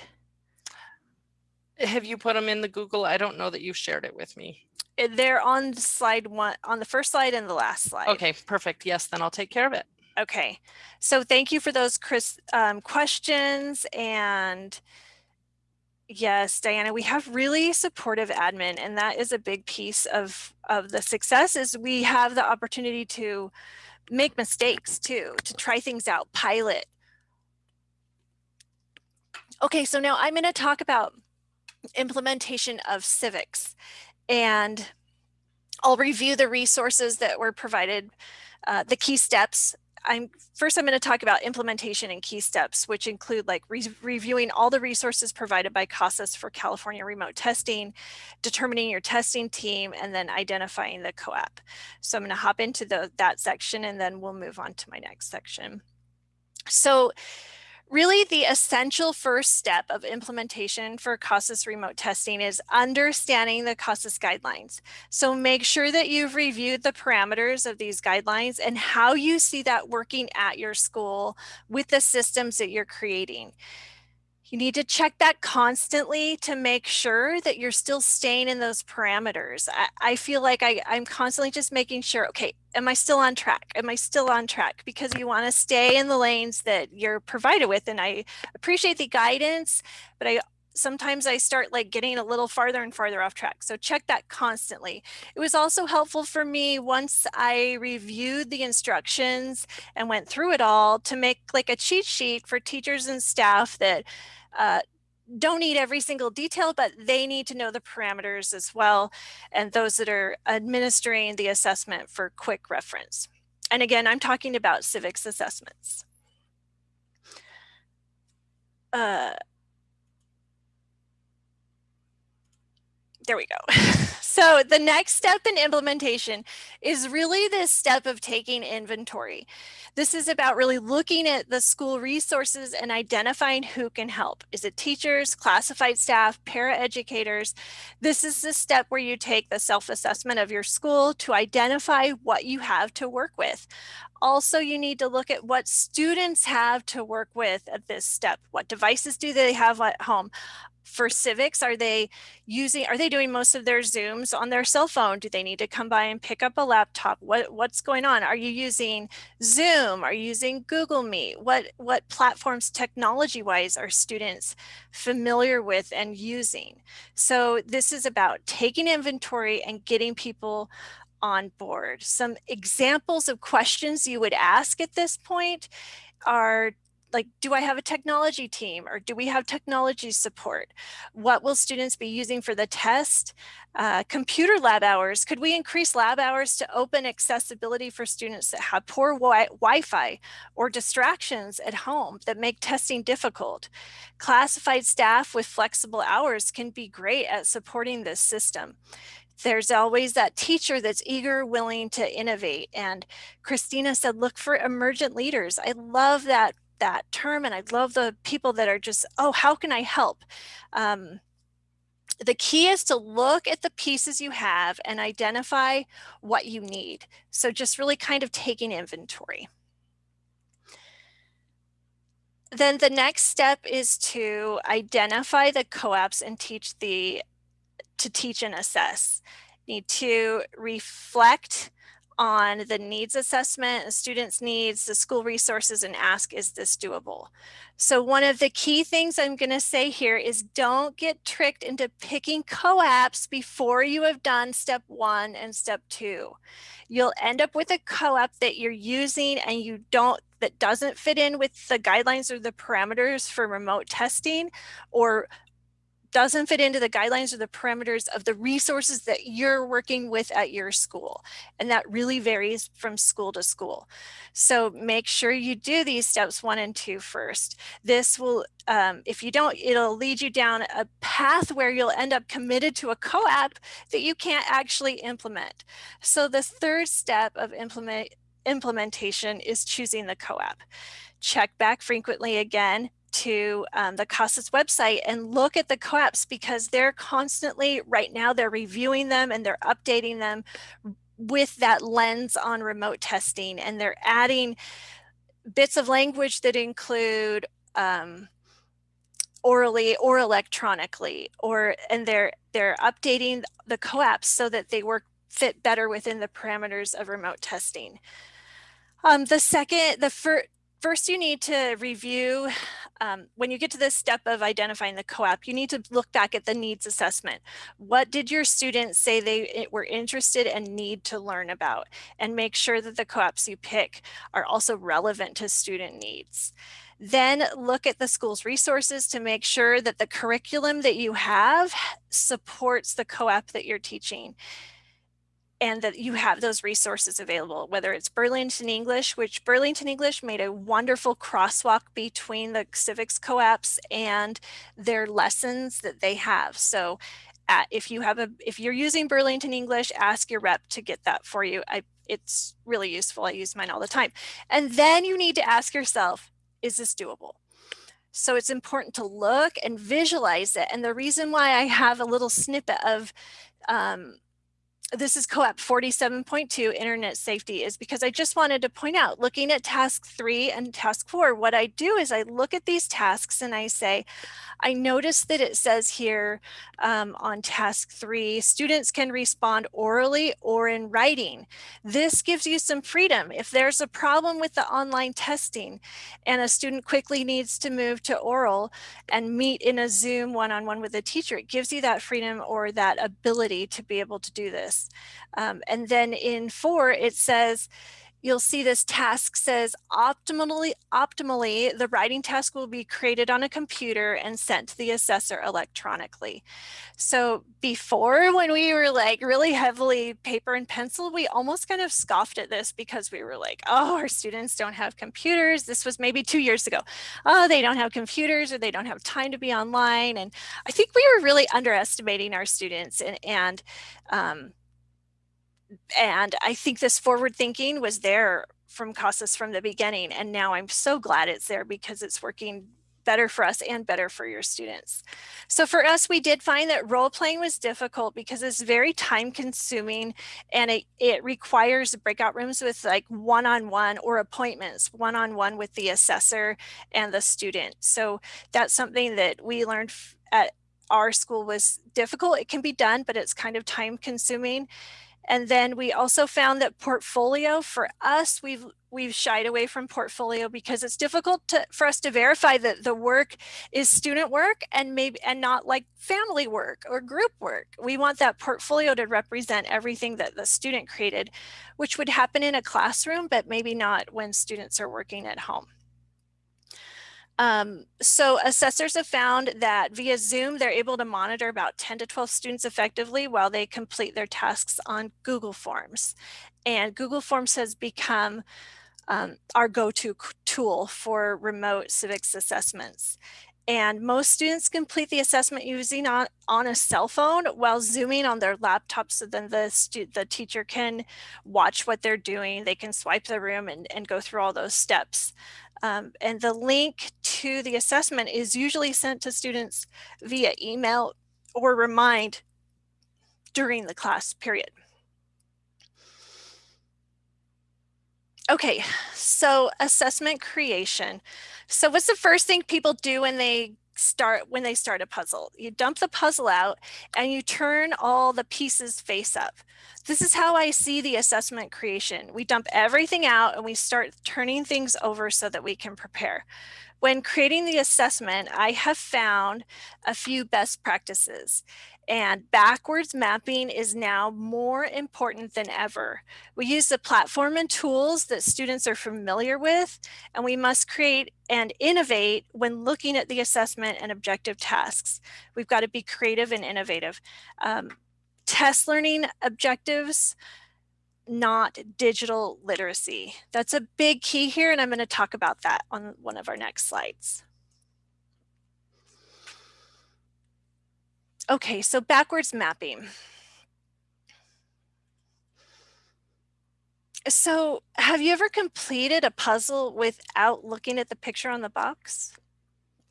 Have you put them in the Google? I don't know that you shared it with me. Uh, They're on slide one, on the first slide and the last slide. Okay, perfect. Yes, then I'll take care of it. Okay, so thank you for those Chris um, questions and yes, Diana, we have really supportive admin and that is a big piece of of the success is we have the opportunity to make mistakes too, to try things out, pilot. Okay, so now I'm going to talk about implementation of civics and I'll review the resources that were provided, uh, the key steps I'm first I'm going to talk about implementation and key steps, which include like re reviewing all the resources provided by CASAS for California remote testing, determining your testing team, and then identifying the COAAP. So I'm going to hop into the, that section and then we'll move on to my next section. So really the essential first step of implementation for CASAS remote testing is understanding the CASAS guidelines. So make sure that you've reviewed the parameters of these guidelines and how you see that working at your school with the systems that you're creating. You need to check that constantly to make sure that you're still staying in those parameters. I, I feel like I, I'm constantly just making sure, okay, am I still on track? Am I still on track? Because you want to stay in the lanes that you're provided with. And I appreciate the guidance, but I sometimes I start like getting a little farther and farther off track. So check that constantly. It was also helpful for me once I reviewed the instructions and went through it all to make like a cheat sheet for teachers and staff that uh, don't need every single detail, but they need to know the parameters as well. And those that are administering the assessment for quick reference. And again, I'm talking about civics assessments. Uh, there we go. so the next step in implementation is really this step of taking inventory. This is about really looking at the school resources and identifying who can help. Is it teachers, classified staff, paraeducators? This is the step where you take the self-assessment of your school to identify what you have to work with. Also, you need to look at what students have to work with at this step. What devices do they have at home? For civics are they using are they doing most of their zooms on their cell phone? Do they need to come by and pick up a laptop? What what's going on? Are you using zoom? Are you using google meet? What what platforms technology wise are students familiar with and using? So this is about taking inventory and getting people on board. Some examples of questions you would ask at this point are like, do I have a technology team or do we have technology support? What will students be using for the test? Uh, computer lab hours, could we increase lab hours to open accessibility for students that have poor wi Wi-Fi or distractions at home that make testing difficult? Classified staff with flexible hours can be great at supporting this system there's always that teacher that's eager, willing to innovate. And Christina said, look for emergent leaders. I love that that term and I love the people that are just, oh, how can I help? Um, the key is to look at the pieces you have and identify what you need. So just really kind of taking inventory. Then the next step is to identify the co-ops and teach the, to teach and assess. Need to reflect on the needs assessment, students' needs, the school resources, and ask, is this doable? So one of the key things I'm going to say here is don't get tricked into picking co-ops before you have done step one and step two. You'll end up with a co-op that you're using and you don't that doesn't fit in with the guidelines or the parameters for remote testing or doesn't fit into the guidelines or the parameters of the resources that you're working with at your school. And that really varies from school to school. So make sure you do these steps one and two first. This will, um, if you don't, it'll lead you down a path where you'll end up committed to a co-op that you can't actually implement. So the third step of implement implementation is choosing the co-op. Check back frequently again, to um, the CASAS website and look at the co-ops because they're constantly, right now, they're reviewing them and they're updating them with that lens on remote testing. And they're adding bits of language that include um, orally or electronically, or and they're they're updating the co-ops so that they work fit better within the parameters of remote testing. Um, the second, the first, First, you need to review, um, when you get to this step of identifying the co-op, you need to look back at the needs assessment. What did your students say they were interested and need to learn about? And make sure that the co-ops you pick are also relevant to student needs. Then look at the school's resources to make sure that the curriculum that you have supports the co-op that you're teaching and that you have those resources available, whether it's Burlington English, which Burlington English made a wonderful crosswalk between the civics co-ops and their lessons that they have. So uh, if you have a, if you're using Burlington English, ask your rep to get that for you. I, it's really useful. I use mine all the time. And then you need to ask yourself, is this doable? So it's important to look and visualize it. And the reason why I have a little snippet of um, this is co-op 47.2 internet safety is because I just wanted to point out looking at task three and task four, what I do is I look at these tasks and I say, I notice that it says here um, on task three, students can respond orally or in writing. This gives you some freedom. If there's a problem with the online testing and a student quickly needs to move to oral and meet in a Zoom one-on-one -on -one with a teacher, it gives you that freedom or that ability to be able to do this. Um, and then in four, it says, you'll see this task says optimally, optimally, the writing task will be created on a computer and sent to the assessor electronically. So before when we were like really heavily paper and pencil, we almost kind of scoffed at this because we were like, oh, our students don't have computers. This was maybe two years ago. Oh, they don't have computers or they don't have time to be online. And I think we were really underestimating our students and, and um, and I think this forward thinking was there from CASAS from the beginning. And now I'm so glad it's there because it's working better for us and better for your students. So for us, we did find that role playing was difficult because it's very time consuming and it, it requires breakout rooms with like one-on-one -on -one or appointments, one-on-one -on -one with the assessor and the student. So that's something that we learned at our school was difficult. It can be done, but it's kind of time consuming. And then we also found that portfolio for us, we've we've shied away from portfolio because it's difficult to, for us to verify that the work is student work and maybe and not like family work or group work. We want that portfolio to represent everything that the student created, which would happen in a classroom, but maybe not when students are working at home. Um, so assessors have found that via Zoom, they're able to monitor about 10 to 12 students effectively while they complete their tasks on Google Forms. And Google Forms has become um, our go-to tool for remote civics assessments. And most students complete the assessment using on, on a cell phone while zooming on their laptop so then the, the teacher can watch what they're doing. They can swipe the room and, and go through all those steps. Um, and the link to the assessment is usually sent to students via email or remind during the class period. Okay, so assessment creation. So what's the first thing people do when they start when they start a puzzle? You dump the puzzle out and you turn all the pieces face up. This is how I see the assessment creation. We dump everything out and we start turning things over so that we can prepare. When creating the assessment, I have found a few best practices and backwards mapping is now more important than ever. We use the platform and tools that students are familiar with, and we must create and innovate when looking at the assessment and objective tasks. We've got to be creative and innovative. Um, test learning objectives not digital literacy. That's a big key here, and I'm going to talk about that on one of our next slides. Okay, so backwards mapping. So have you ever completed a puzzle without looking at the picture on the box?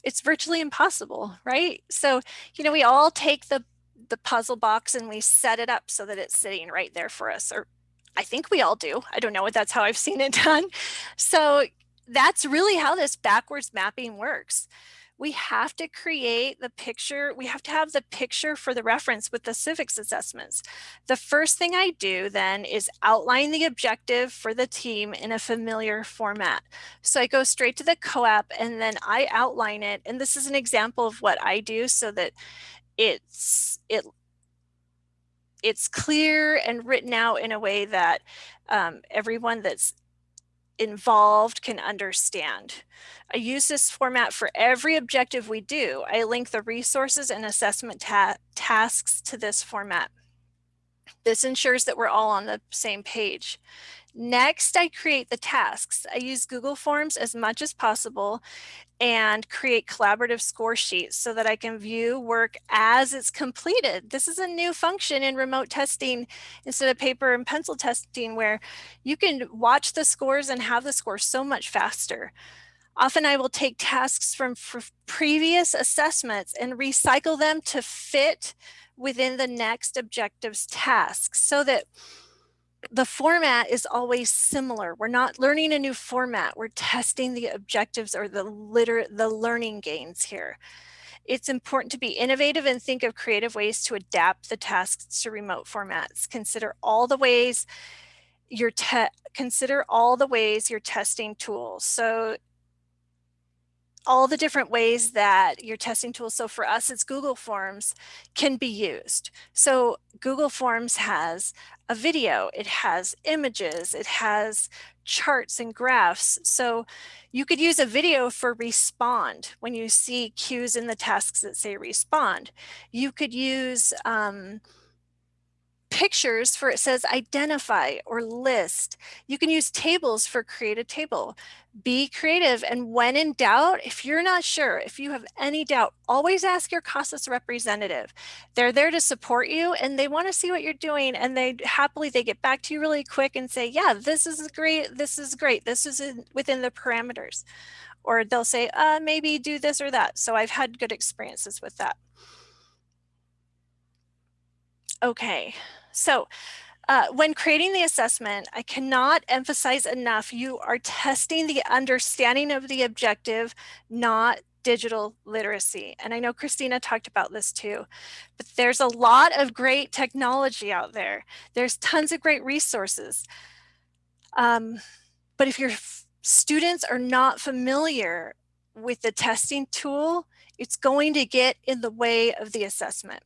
It's virtually impossible, right? So, you know, we all take the, the puzzle box and we set it up so that it's sitting right there for us, or I think we all do. I don't know what that's how I've seen it done. So that's really how this backwards mapping works. We have to create the picture. We have to have the picture for the reference with the civics assessments. The first thing I do then is outline the objective for the team in a familiar format. So I go straight to the COAAP and then I outline it. And this is an example of what I do so that it's it it's clear and written out in a way that um, everyone that's involved can understand. I use this format for every objective we do. I link the resources and assessment ta tasks to this format. This ensures that we're all on the same page. Next, I create the tasks. I use Google Forms as much as possible and create collaborative score sheets so that I can view work as it's completed. This is a new function in remote testing instead of paper and pencil testing where you can watch the scores and have the scores so much faster. Often I will take tasks from previous assessments and recycle them to fit within the next objectives task so that the format is always similar. We're not learning a new format. We're testing the objectives or the liter the learning gains here. It's important to be innovative and think of creative ways to adapt the tasks to remote formats. Consider all the ways you're consider all the ways you're testing tools. So all the different ways that your testing tools, so for us it's Google Forms, can be used. So Google Forms has a video, it has images, it has charts and graphs. So you could use a video for respond when you see cues in the tasks that say respond. You could use um, pictures for it says identify or list. You can use tables for create a table. Be creative and when in doubt, if you're not sure, if you have any doubt, always ask your CASAS representative. They're there to support you and they want to see what you're doing and they happily, they get back to you really quick and say, yeah, this is great, this is great, this is in, within the parameters. Or they'll say, uh, maybe do this or that. So I've had good experiences with that. Okay, so uh, when creating the assessment, I cannot emphasize enough, you are testing the understanding of the objective, not digital literacy. And I know Christina talked about this too, but there's a lot of great technology out there. There's tons of great resources. Um, but if your students are not familiar with the testing tool, it's going to get in the way of the assessment.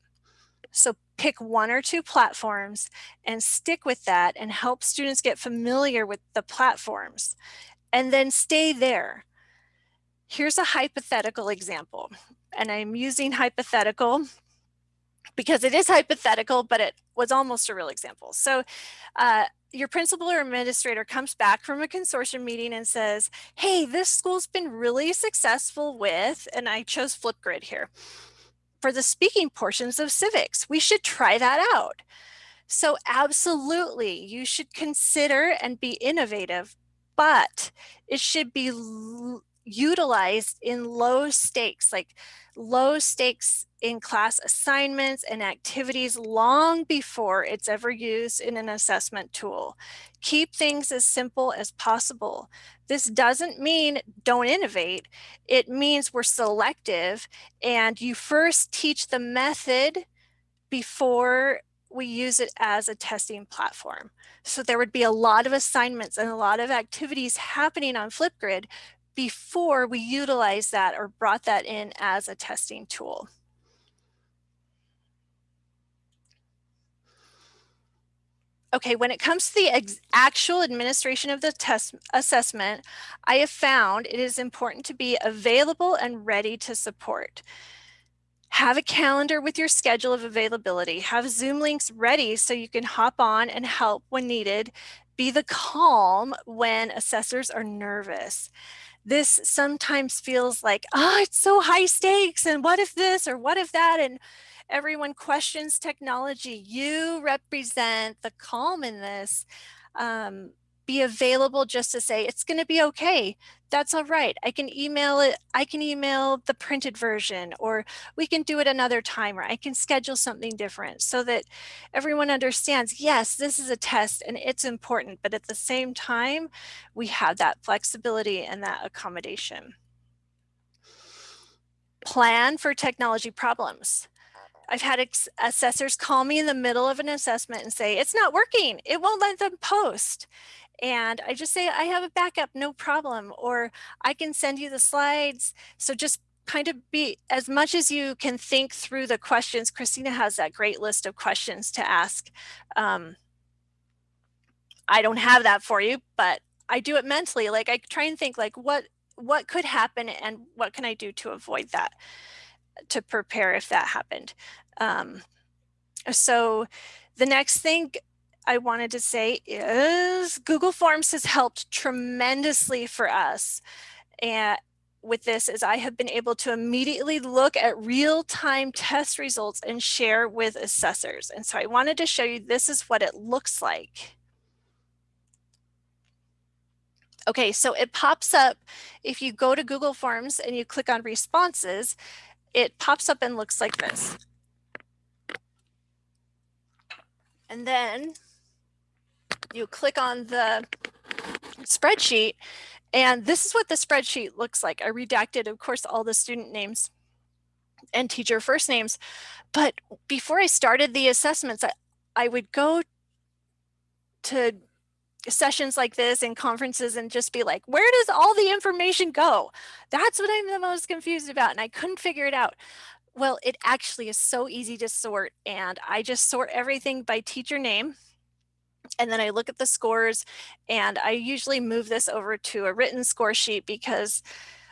So pick one or two platforms and stick with that and help students get familiar with the platforms and then stay there. Here's a hypothetical example and I'm using hypothetical because it is hypothetical, but it was almost a real example. So uh, your principal or administrator comes back from a consortium meeting and says, hey, this school's been really successful with, and I chose Flipgrid here for the speaking portions of civics. We should try that out. So absolutely, you should consider and be innovative, but it should be utilized in low stakes, like low stakes in class assignments and activities long before it's ever used in an assessment tool. Keep things as simple as possible. This doesn't mean don't innovate. It means we're selective and you first teach the method before we use it as a testing platform. So there would be a lot of assignments and a lot of activities happening on Flipgrid before we utilize that or brought that in as a testing tool. Okay, when it comes to the actual administration of the test assessment, I have found it is important to be available and ready to support. Have a calendar with your schedule of availability. Have Zoom links ready so you can hop on and help when needed. Be the calm when assessors are nervous this sometimes feels like, oh, it's so high stakes. And what if this or what if that? And everyone questions technology. You represent the calm in this. Um, be available just to say it's going to be okay. That's all right. I can email it. I can email the printed version or we can do it another time or I can schedule something different so that everyone understands, yes, this is a test and it's important, but at the same time, we have that flexibility and that accommodation. Plan for technology problems. I've had assessors call me in the middle of an assessment and say, it's not working. It won't let them post. And I just say, I have a backup, no problem. Or I can send you the slides. So just kind of be as much as you can think through the questions. Christina has that great list of questions to ask. Um, I don't have that for you, but I do it mentally. Like I try and think like what what could happen and what can I do to avoid that, to prepare if that happened. Um, so the next thing I wanted to say is Google Forms has helped tremendously for us. And with this is I have been able to immediately look at real-time test results and share with assessors. And so I wanted to show you this is what it looks like. Okay, so it pops up if you go to Google Forms and you click on responses, it pops up and looks like this. And then you click on the spreadsheet and this is what the spreadsheet looks like. I redacted, of course, all the student names and teacher first names. But before I started the assessments, I, I would go to sessions like this and conferences and just be like, where does all the information go? That's what I'm the most confused about. And I couldn't figure it out. Well, it actually is so easy to sort. And I just sort everything by teacher name and then I look at the scores and I usually move this over to a written score sheet because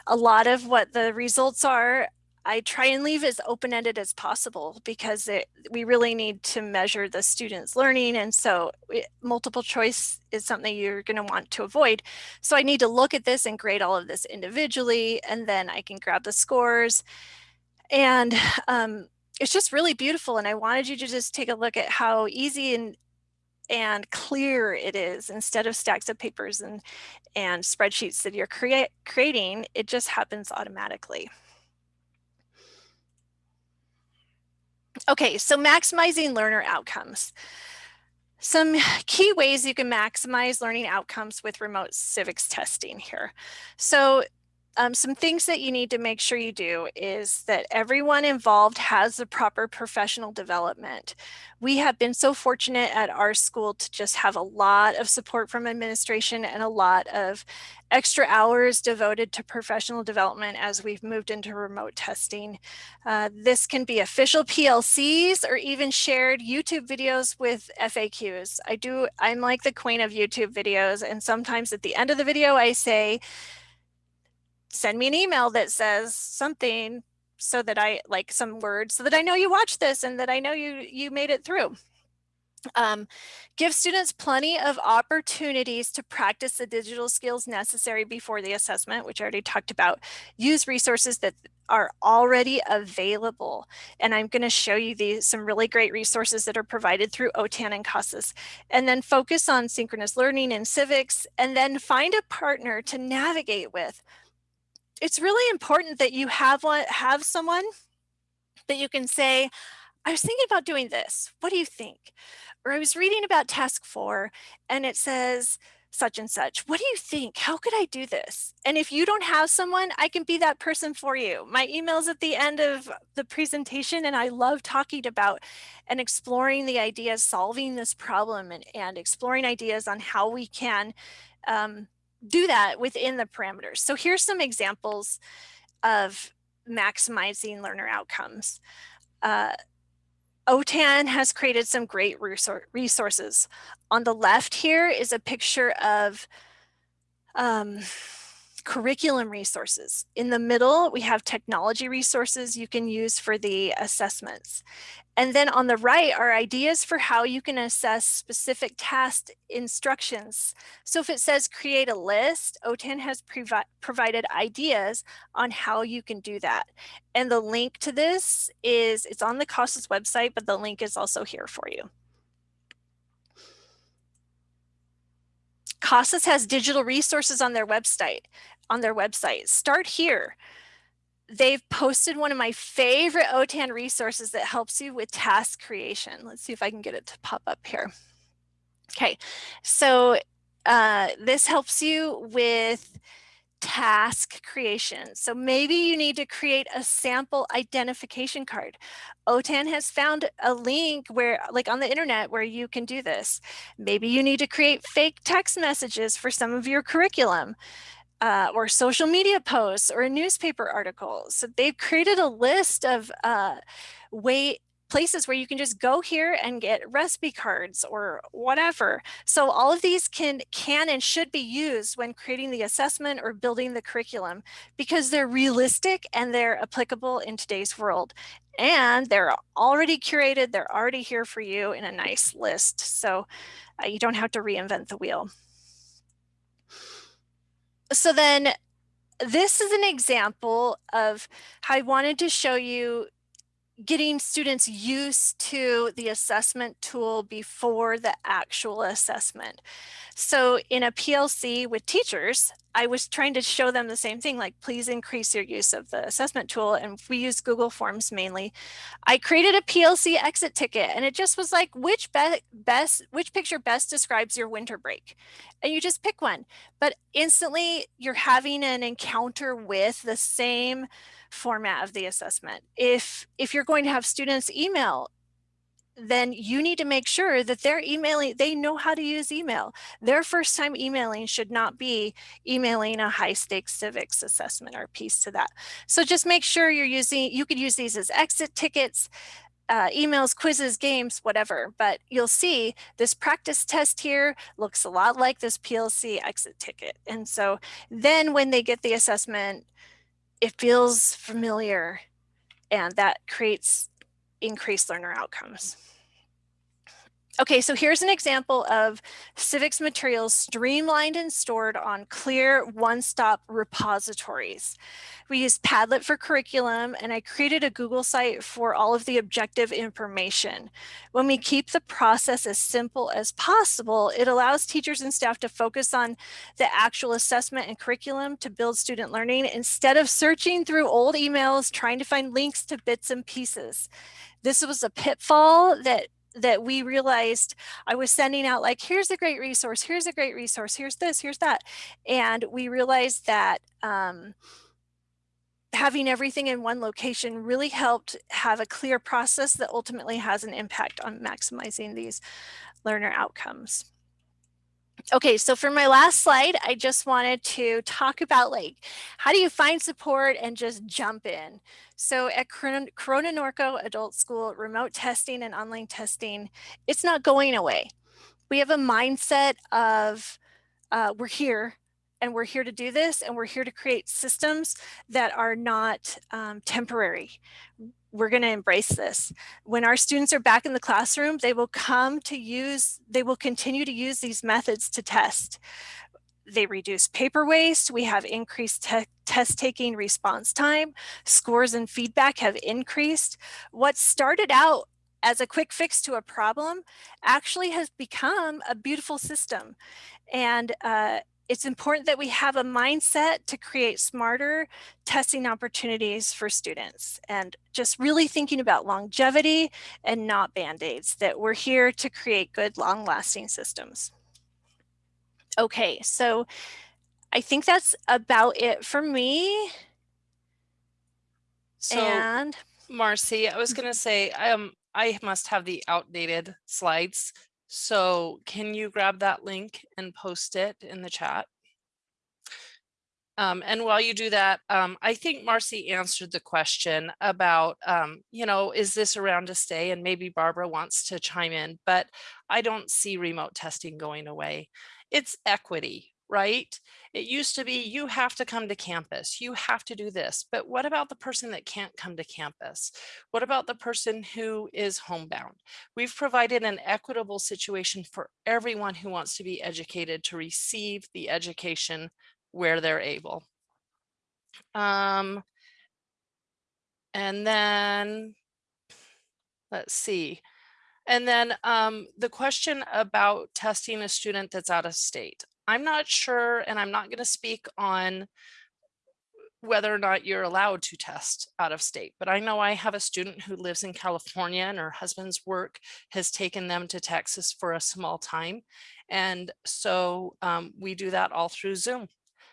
a lot of what the results are, I try and leave as open-ended as possible because it, we really need to measure the students learning. And so it, multiple choice is something you're going to want to avoid. So I need to look at this and grade all of this individually, and then I can grab the scores. And um, it's just really beautiful. And I wanted you to just take a look at how easy and and clear it is instead of stacks of papers and, and spreadsheets that you're creating, it just happens automatically. Okay, so maximizing learner outcomes. Some key ways you can maximize learning outcomes with remote civics testing here. So um, some things that you need to make sure you do is that everyone involved has the proper professional development. We have been so fortunate at our school to just have a lot of support from administration and a lot of extra hours devoted to professional development as we've moved into remote testing. Uh, this can be official PLCs or even shared YouTube videos with FAQs. I do, I'm like the queen of YouTube videos and sometimes at the end of the video I say, send me an email that says something so that I like some words so that I know you watched this and that I know you you made it through. Um, give students plenty of opportunities to practice the digital skills necessary before the assessment, which I already talked about. Use resources that are already available. And I'm going to show you these some really great resources that are provided through OTAN and CASAS. And then focus on synchronous learning and civics, and then find a partner to navigate with it's really important that you have one, have someone that you can say, I was thinking about doing this. What do you think? Or I was reading about task four and it says such and such. What do you think? How could I do this? And if you don't have someone, I can be that person for you. My email's at the end of the presentation and I love talking about and exploring the ideas, solving this problem and, and exploring ideas on how we can um, do that within the parameters. So here's some examples of maximizing learner outcomes. Uh, OTAN has created some great resources. On the left here is a picture of um, curriculum resources. In the middle, we have technology resources you can use for the assessments. And then on the right are ideas for how you can assess specific task instructions. So if it says create a list, OTAN has provi provided ideas on how you can do that. And the link to this is, it's on the CASAS website, but the link is also here for you. CASAS has digital resources on their website. On their website, start here they've posted one of my favorite OTAN resources that helps you with task creation. Let's see if I can get it to pop up here. Okay, so uh, this helps you with task creation. So maybe you need to create a sample identification card. OTAN has found a link where like on the internet where you can do this. Maybe you need to create fake text messages for some of your curriculum uh, or social media posts or a newspaper article. So they've created a list of uh, way places where you can just go here and get recipe cards or whatever. So all of these can can and should be used when creating the assessment or building the curriculum because they're realistic and they're applicable in today's world. And they're already curated, they're already here for you in a nice list. So uh, you don't have to reinvent the wheel so then this is an example of how I wanted to show you getting students used to the assessment tool before the actual assessment. So in a PLC with teachers, I was trying to show them the same thing, like please increase your use of the assessment tool. And we use Google Forms mainly. I created a PLC exit ticket and it just was like, which be best, which picture best describes your winter break? And you just pick one, but instantly you're having an encounter with the same format of the assessment. If, if you're going to have students email, then you need to make sure that they're emailing, they know how to use email. Their first time emailing should not be emailing a high stakes civics assessment or piece to that. So just make sure you're using, you could use these as exit tickets, uh, emails, quizzes, games, whatever. But you'll see this practice test here looks a lot like this PLC exit ticket. And so then when they get the assessment, it feels familiar and that creates increased learner outcomes. Okay, so here's an example of civics materials streamlined and stored on clear one-stop repositories. We use Padlet for curriculum and I created a Google site for all of the objective information. When we keep the process as simple as possible, it allows teachers and staff to focus on the actual assessment and curriculum to build student learning instead of searching through old emails, trying to find links to bits and pieces. This was a pitfall that that we realized I was sending out like, here's a great resource, here's a great resource, here's this, here's that. And we realized that um, having everything in one location really helped have a clear process that ultimately has an impact on maximizing these learner outcomes. Okay, so for my last slide, I just wanted to talk about like, how do you find support and just jump in? So at Corona Norco Adult School, remote testing and online testing, it's not going away. We have a mindset of uh, we're here and we're here to do this and we're here to create systems that are not um, temporary we're going to embrace this. When our students are back in the classroom, they will come to use, they will continue to use these methods to test. They reduce paper waste. We have increased te test taking response time. Scores and feedback have increased. What started out as a quick fix to a problem actually has become a beautiful system. And uh, it's important that we have a mindset to create smarter testing opportunities for students and just really thinking about longevity and not band-aids, that we're here to create good long lasting systems. Okay, so I think that's about it for me. So and Marcy, I was Mm-hmm. gonna say, um, I must have the outdated slides. So can you grab that link and post it in the chat? Um, and while you do that, um, I think Marcy answered the question about, um, you know, is this around to stay? And maybe Barbara wants to chime in, but I don't see remote testing going away. It's equity, right? It used to be you have to come to campus, you have to do this, but what about the person that can't come to campus? What about the person who is homebound? We've provided an equitable situation for everyone who wants to be educated to receive the education where they're able. Um, and then, let's see. And then um, the question about testing a student that's out of state. I'm not sure, and I'm not going to speak on whether or not you're allowed to test out of state. But I know I have a student who lives in California and her husband's work has taken them to Texas for a small time. And so um, we do that all through Zoom.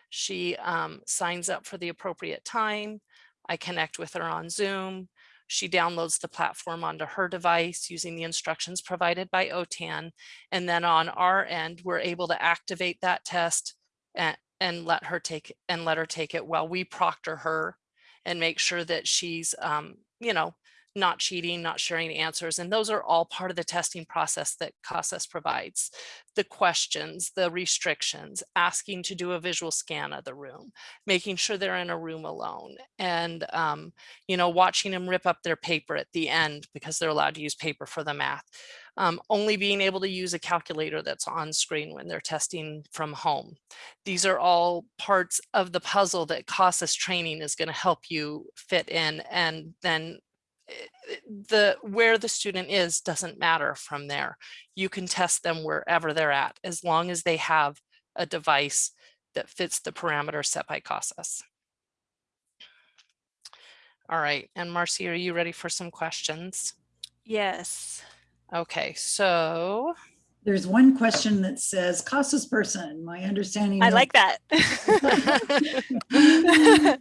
She um, signs up for the appropriate time. I connect with her on Zoom. She downloads the platform onto her device using the instructions provided by OTAN. And then on our end, we're able to activate that test and, and let her take and let her take it while we proctor her and make sure that she's, um, you know, not cheating, not sharing answers. And those are all part of the testing process that CASAS provides. The questions, the restrictions, asking to do a visual scan of the room, making sure they're in a room alone and, um, you know, watching them rip up their paper at the end because they're allowed to use paper for the math. Um, only being able to use a calculator that's on screen when they're testing from home. These are all parts of the puzzle that CASAS training is going to help you fit in and then the where the student is doesn't matter from there. You can test them wherever they're at as long as they have a device that fits the parameters set by CASAS. All right, and Marcy, are you ready for some questions? yes. Okay, so There's one question that says, CASAS person, my understanding. I like that.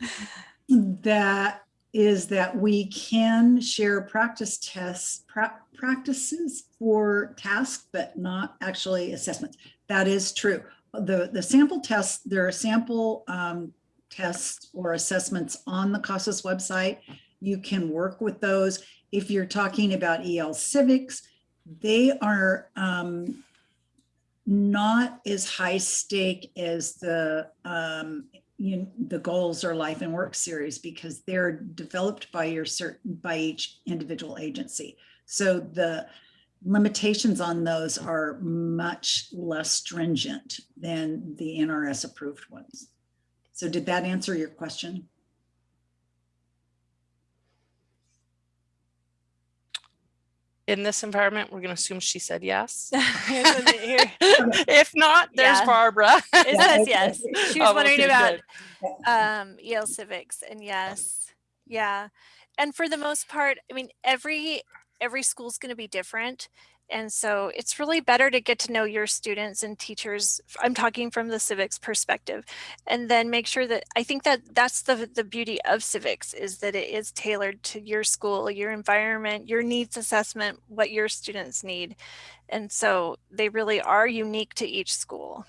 That is that we can share practice tests, pra- practices for tasks, but not actually assessments. That is true. The, the sample tests, there are sample um, tests or assessments on the CASAS website. You can work with those. If you're talking about EL civics, they are um, not as high stake as the um, you the goals or life and work series because they're developed by your certain by each individual agency. So the limitations on those are much less stringent than the NRS approved ones. So did that answer your question? In this environment, we're going to assume she said yes. Here's what it- here- if not, there's Yeah. Barbara. It says yes. She Oh, was wondering okay, about um, EL civics and yes, yeah. And for the most part, I mean, every every school's going to be different. And so it's really better to get to know your students and teachers. I'm talking from the civics perspective and then make sure that I think that that's the, the beauty of civics is that it is tailored to your school, your environment, your needs assessment, what your students need. And so they really are unique to each school.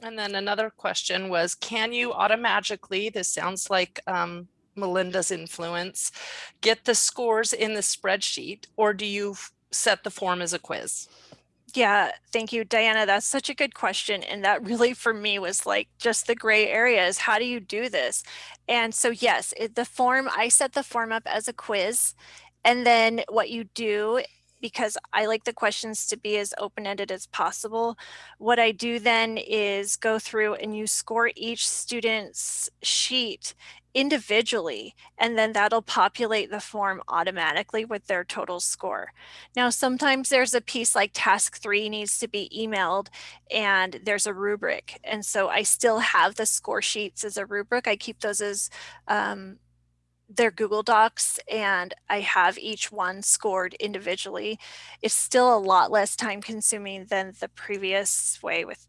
And then another question was, can you automatically, this sounds like um, Melinda's influence, get the scores in the spreadsheet or do you set the form as a quiz? Yeah, thank you, Diana. That's such a good question. And that really for me was like just the gray areas. How do you do this? And so, yes, it, the form, I set the form up as a quiz. And then what you do, because I like the questions to be as open ended as possible, what I do then is go through and you score each student's sheet individually, and then that'll populate the form automatically with their total score. Now, sometimes there's a piece like task three needs to be emailed and there's a rubric. And so I still have the score sheets as a rubric. I keep those as um, their Google Docs and I have each one scored individually. It's still a lot less time consuming than the previous way with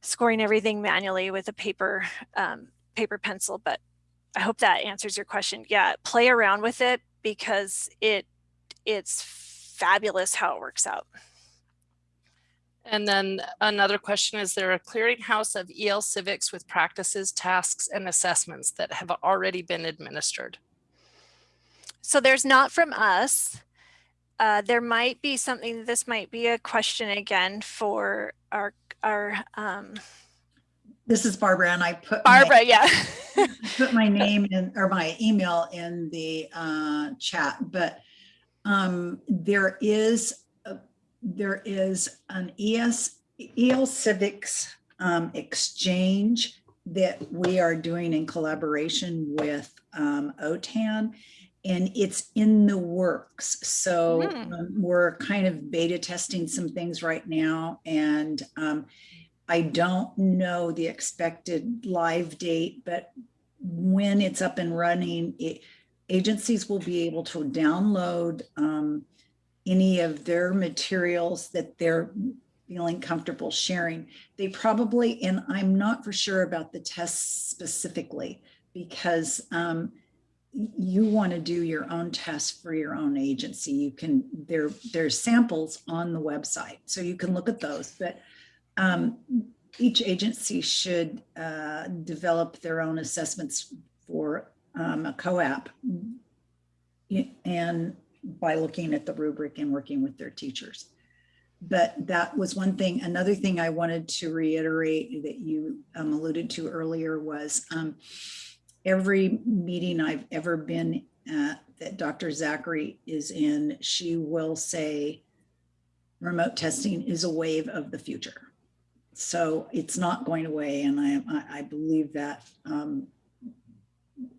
scoring everything manually with a paper um, paper pencil, but I hope that answers your question. Yeah, play around with it because it it's fabulous how it works out. And then another question, is there a clearinghouse of EL civics with practices, tasks, and assessments that have already been administered? So there's not from us. Uh, there might be something, this might be a question again for our, our um, This is Barbara and I put. my- Barbara, yeah. put my name in or my email in the uh, chat, but um, there is a- there is an ES EL Civics um, exchange that we are doing in collaboration with um, OTAN. And it's in the works. So Hmm. um, we're kind of beta testing some things right now. And um, I don't know the expected live date, but when it's up and running, it, agencies will be able to download um, any of their materials that they're feeling comfortable sharing. They probably, and I'm not for sure about the tests specifically, because um, you want to do your own tests for your own agency. You can, there, there's samples on the website, so you can look at those, but um, each agency should uh, develop their own assessments for um, a COAAP and by looking at the rubric and working with their teachers. But that was one thing. Another thing I wanted to reiterate that you um, alluded to earlier was um, every meeting I've ever been at that Dr. Zachry is in, she will say remote testing is a wave of the future. So it's not going away, and I, I, believe that. Um,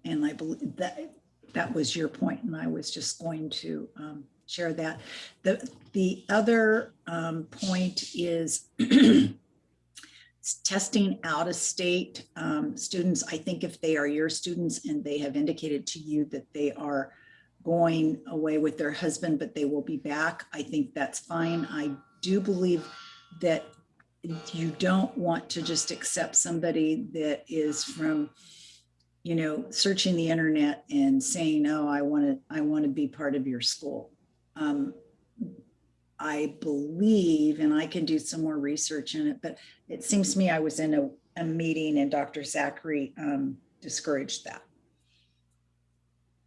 and I believe that that was your point, and I was just going to um, share that. The the other um, point is testing out of state um, students. I think if they are your students and they have indicated to you that they are going away with their husband, but they will be back, I think that's fine. I do believe that you don't want to just accept somebody that is from, you know, searching the internet and saying, oh, I want to, I want to be part of your school. Um, I believe, and I can do some more research in it, but it seems to me I was in a, a meeting and Dr. Zachry um, discouraged that.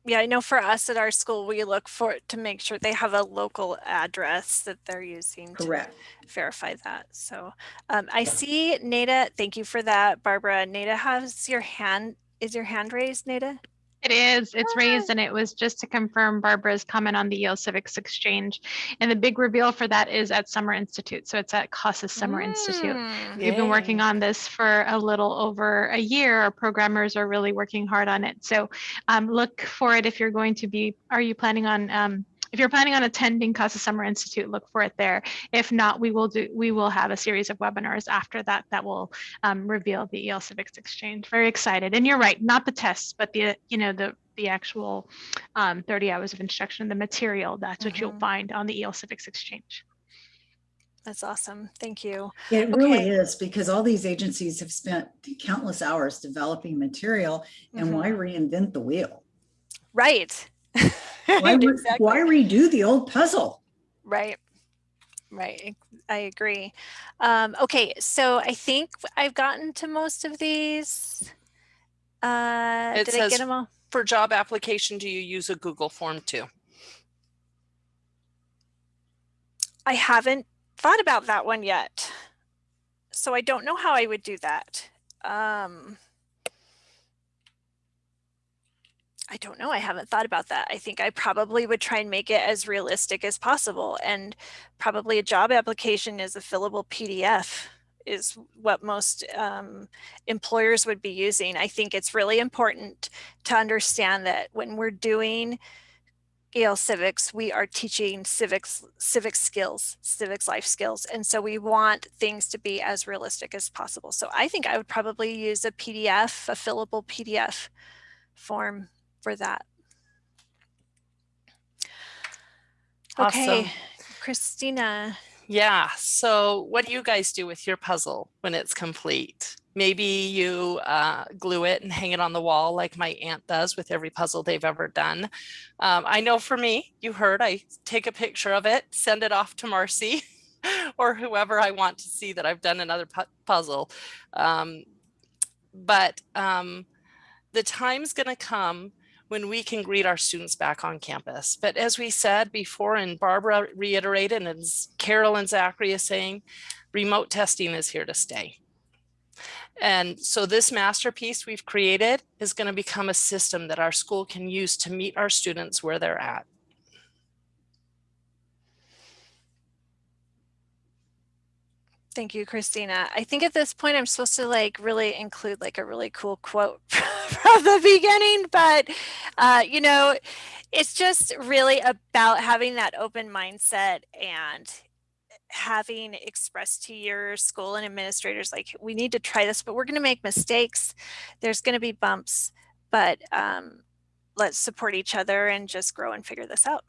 Yeah, I know for us at our school, we look for to make sure they have a local address that they're using to verify that. So um, I see Nada, thank you for that, Barbara. Nada has your hand, is your hand raised, Nada? It is. It's raised, and it was just to confirm Barbara's comment on the EL Civics Exchange. And the big reveal for that is at Summer Institute. So it's at CASAS Summer Institute. Mm, We've been working on this for a little over a year. Our programmers are really working hard on it. So um, look for it if you're going to be, are you planning on, um, if you're planning on attending CASAS Summer Institute, look for it there. If not, we will do, we will have a series of webinars after that that will um, reveal the EL Civics Exchange. Very excited. And you're right, not the tests, but the, you know, the, the actual um, 30 hours of instruction, the material, that's what you'll Mhm. find on the EL Civics Exchange. That's awesome. Thank you. It really is because all these agencies have spent countless hours developing material and why reinvent the wheel? Right. Why, Exactly. why redo the old puzzle? Right. Right. I agree. Um, okay. So I think I've gotten to most of these. Uh, It did I get them all? For job application, do you use a Google form too? I haven't thought about that one yet. So I don't know how I would do that. Um, I don't know. I haven't thought about that. I think I probably would try and make it as realistic as possible. And probably a job application is a fillable PDF is what most um, employers would be using. I think it's really important to understand that when we're doing EL Civics, we are teaching civics, civic skills, civics life skills. And so we want things to be as realistic as possible. So I think I would probably use a PDF, a fillable PDF form for that. Okay, Awesome. Christina, Yeah. So what do you guys do with your puzzle when it's complete? Maybe you uh, glue it and hang it on the wall like my aunt does with every puzzle they've ever done. Um, I know for me, you heard, I take a picture of it, send it off to Marcy or whoever I want to see that I've done another pu- puzzle. Um, but um, the time's going to come when we can greet our students back on campus. But as we said before, and Barbara reiterated, and as Carolyn Zachry is saying, remote testing is here to stay. And so this masterpiece we've created is going to become a system that our school can use to meet our students where they're at. Thank you, Christina. I think at this point I'm supposed to like really include like a really cool quote from the beginning, but uh, you know, it's just really about having that open mindset and having expressed to your school and administrators like we need to try this, but we're going to make mistakes. There's going to be bumps, but um, let's support each other and just grow and figure this out.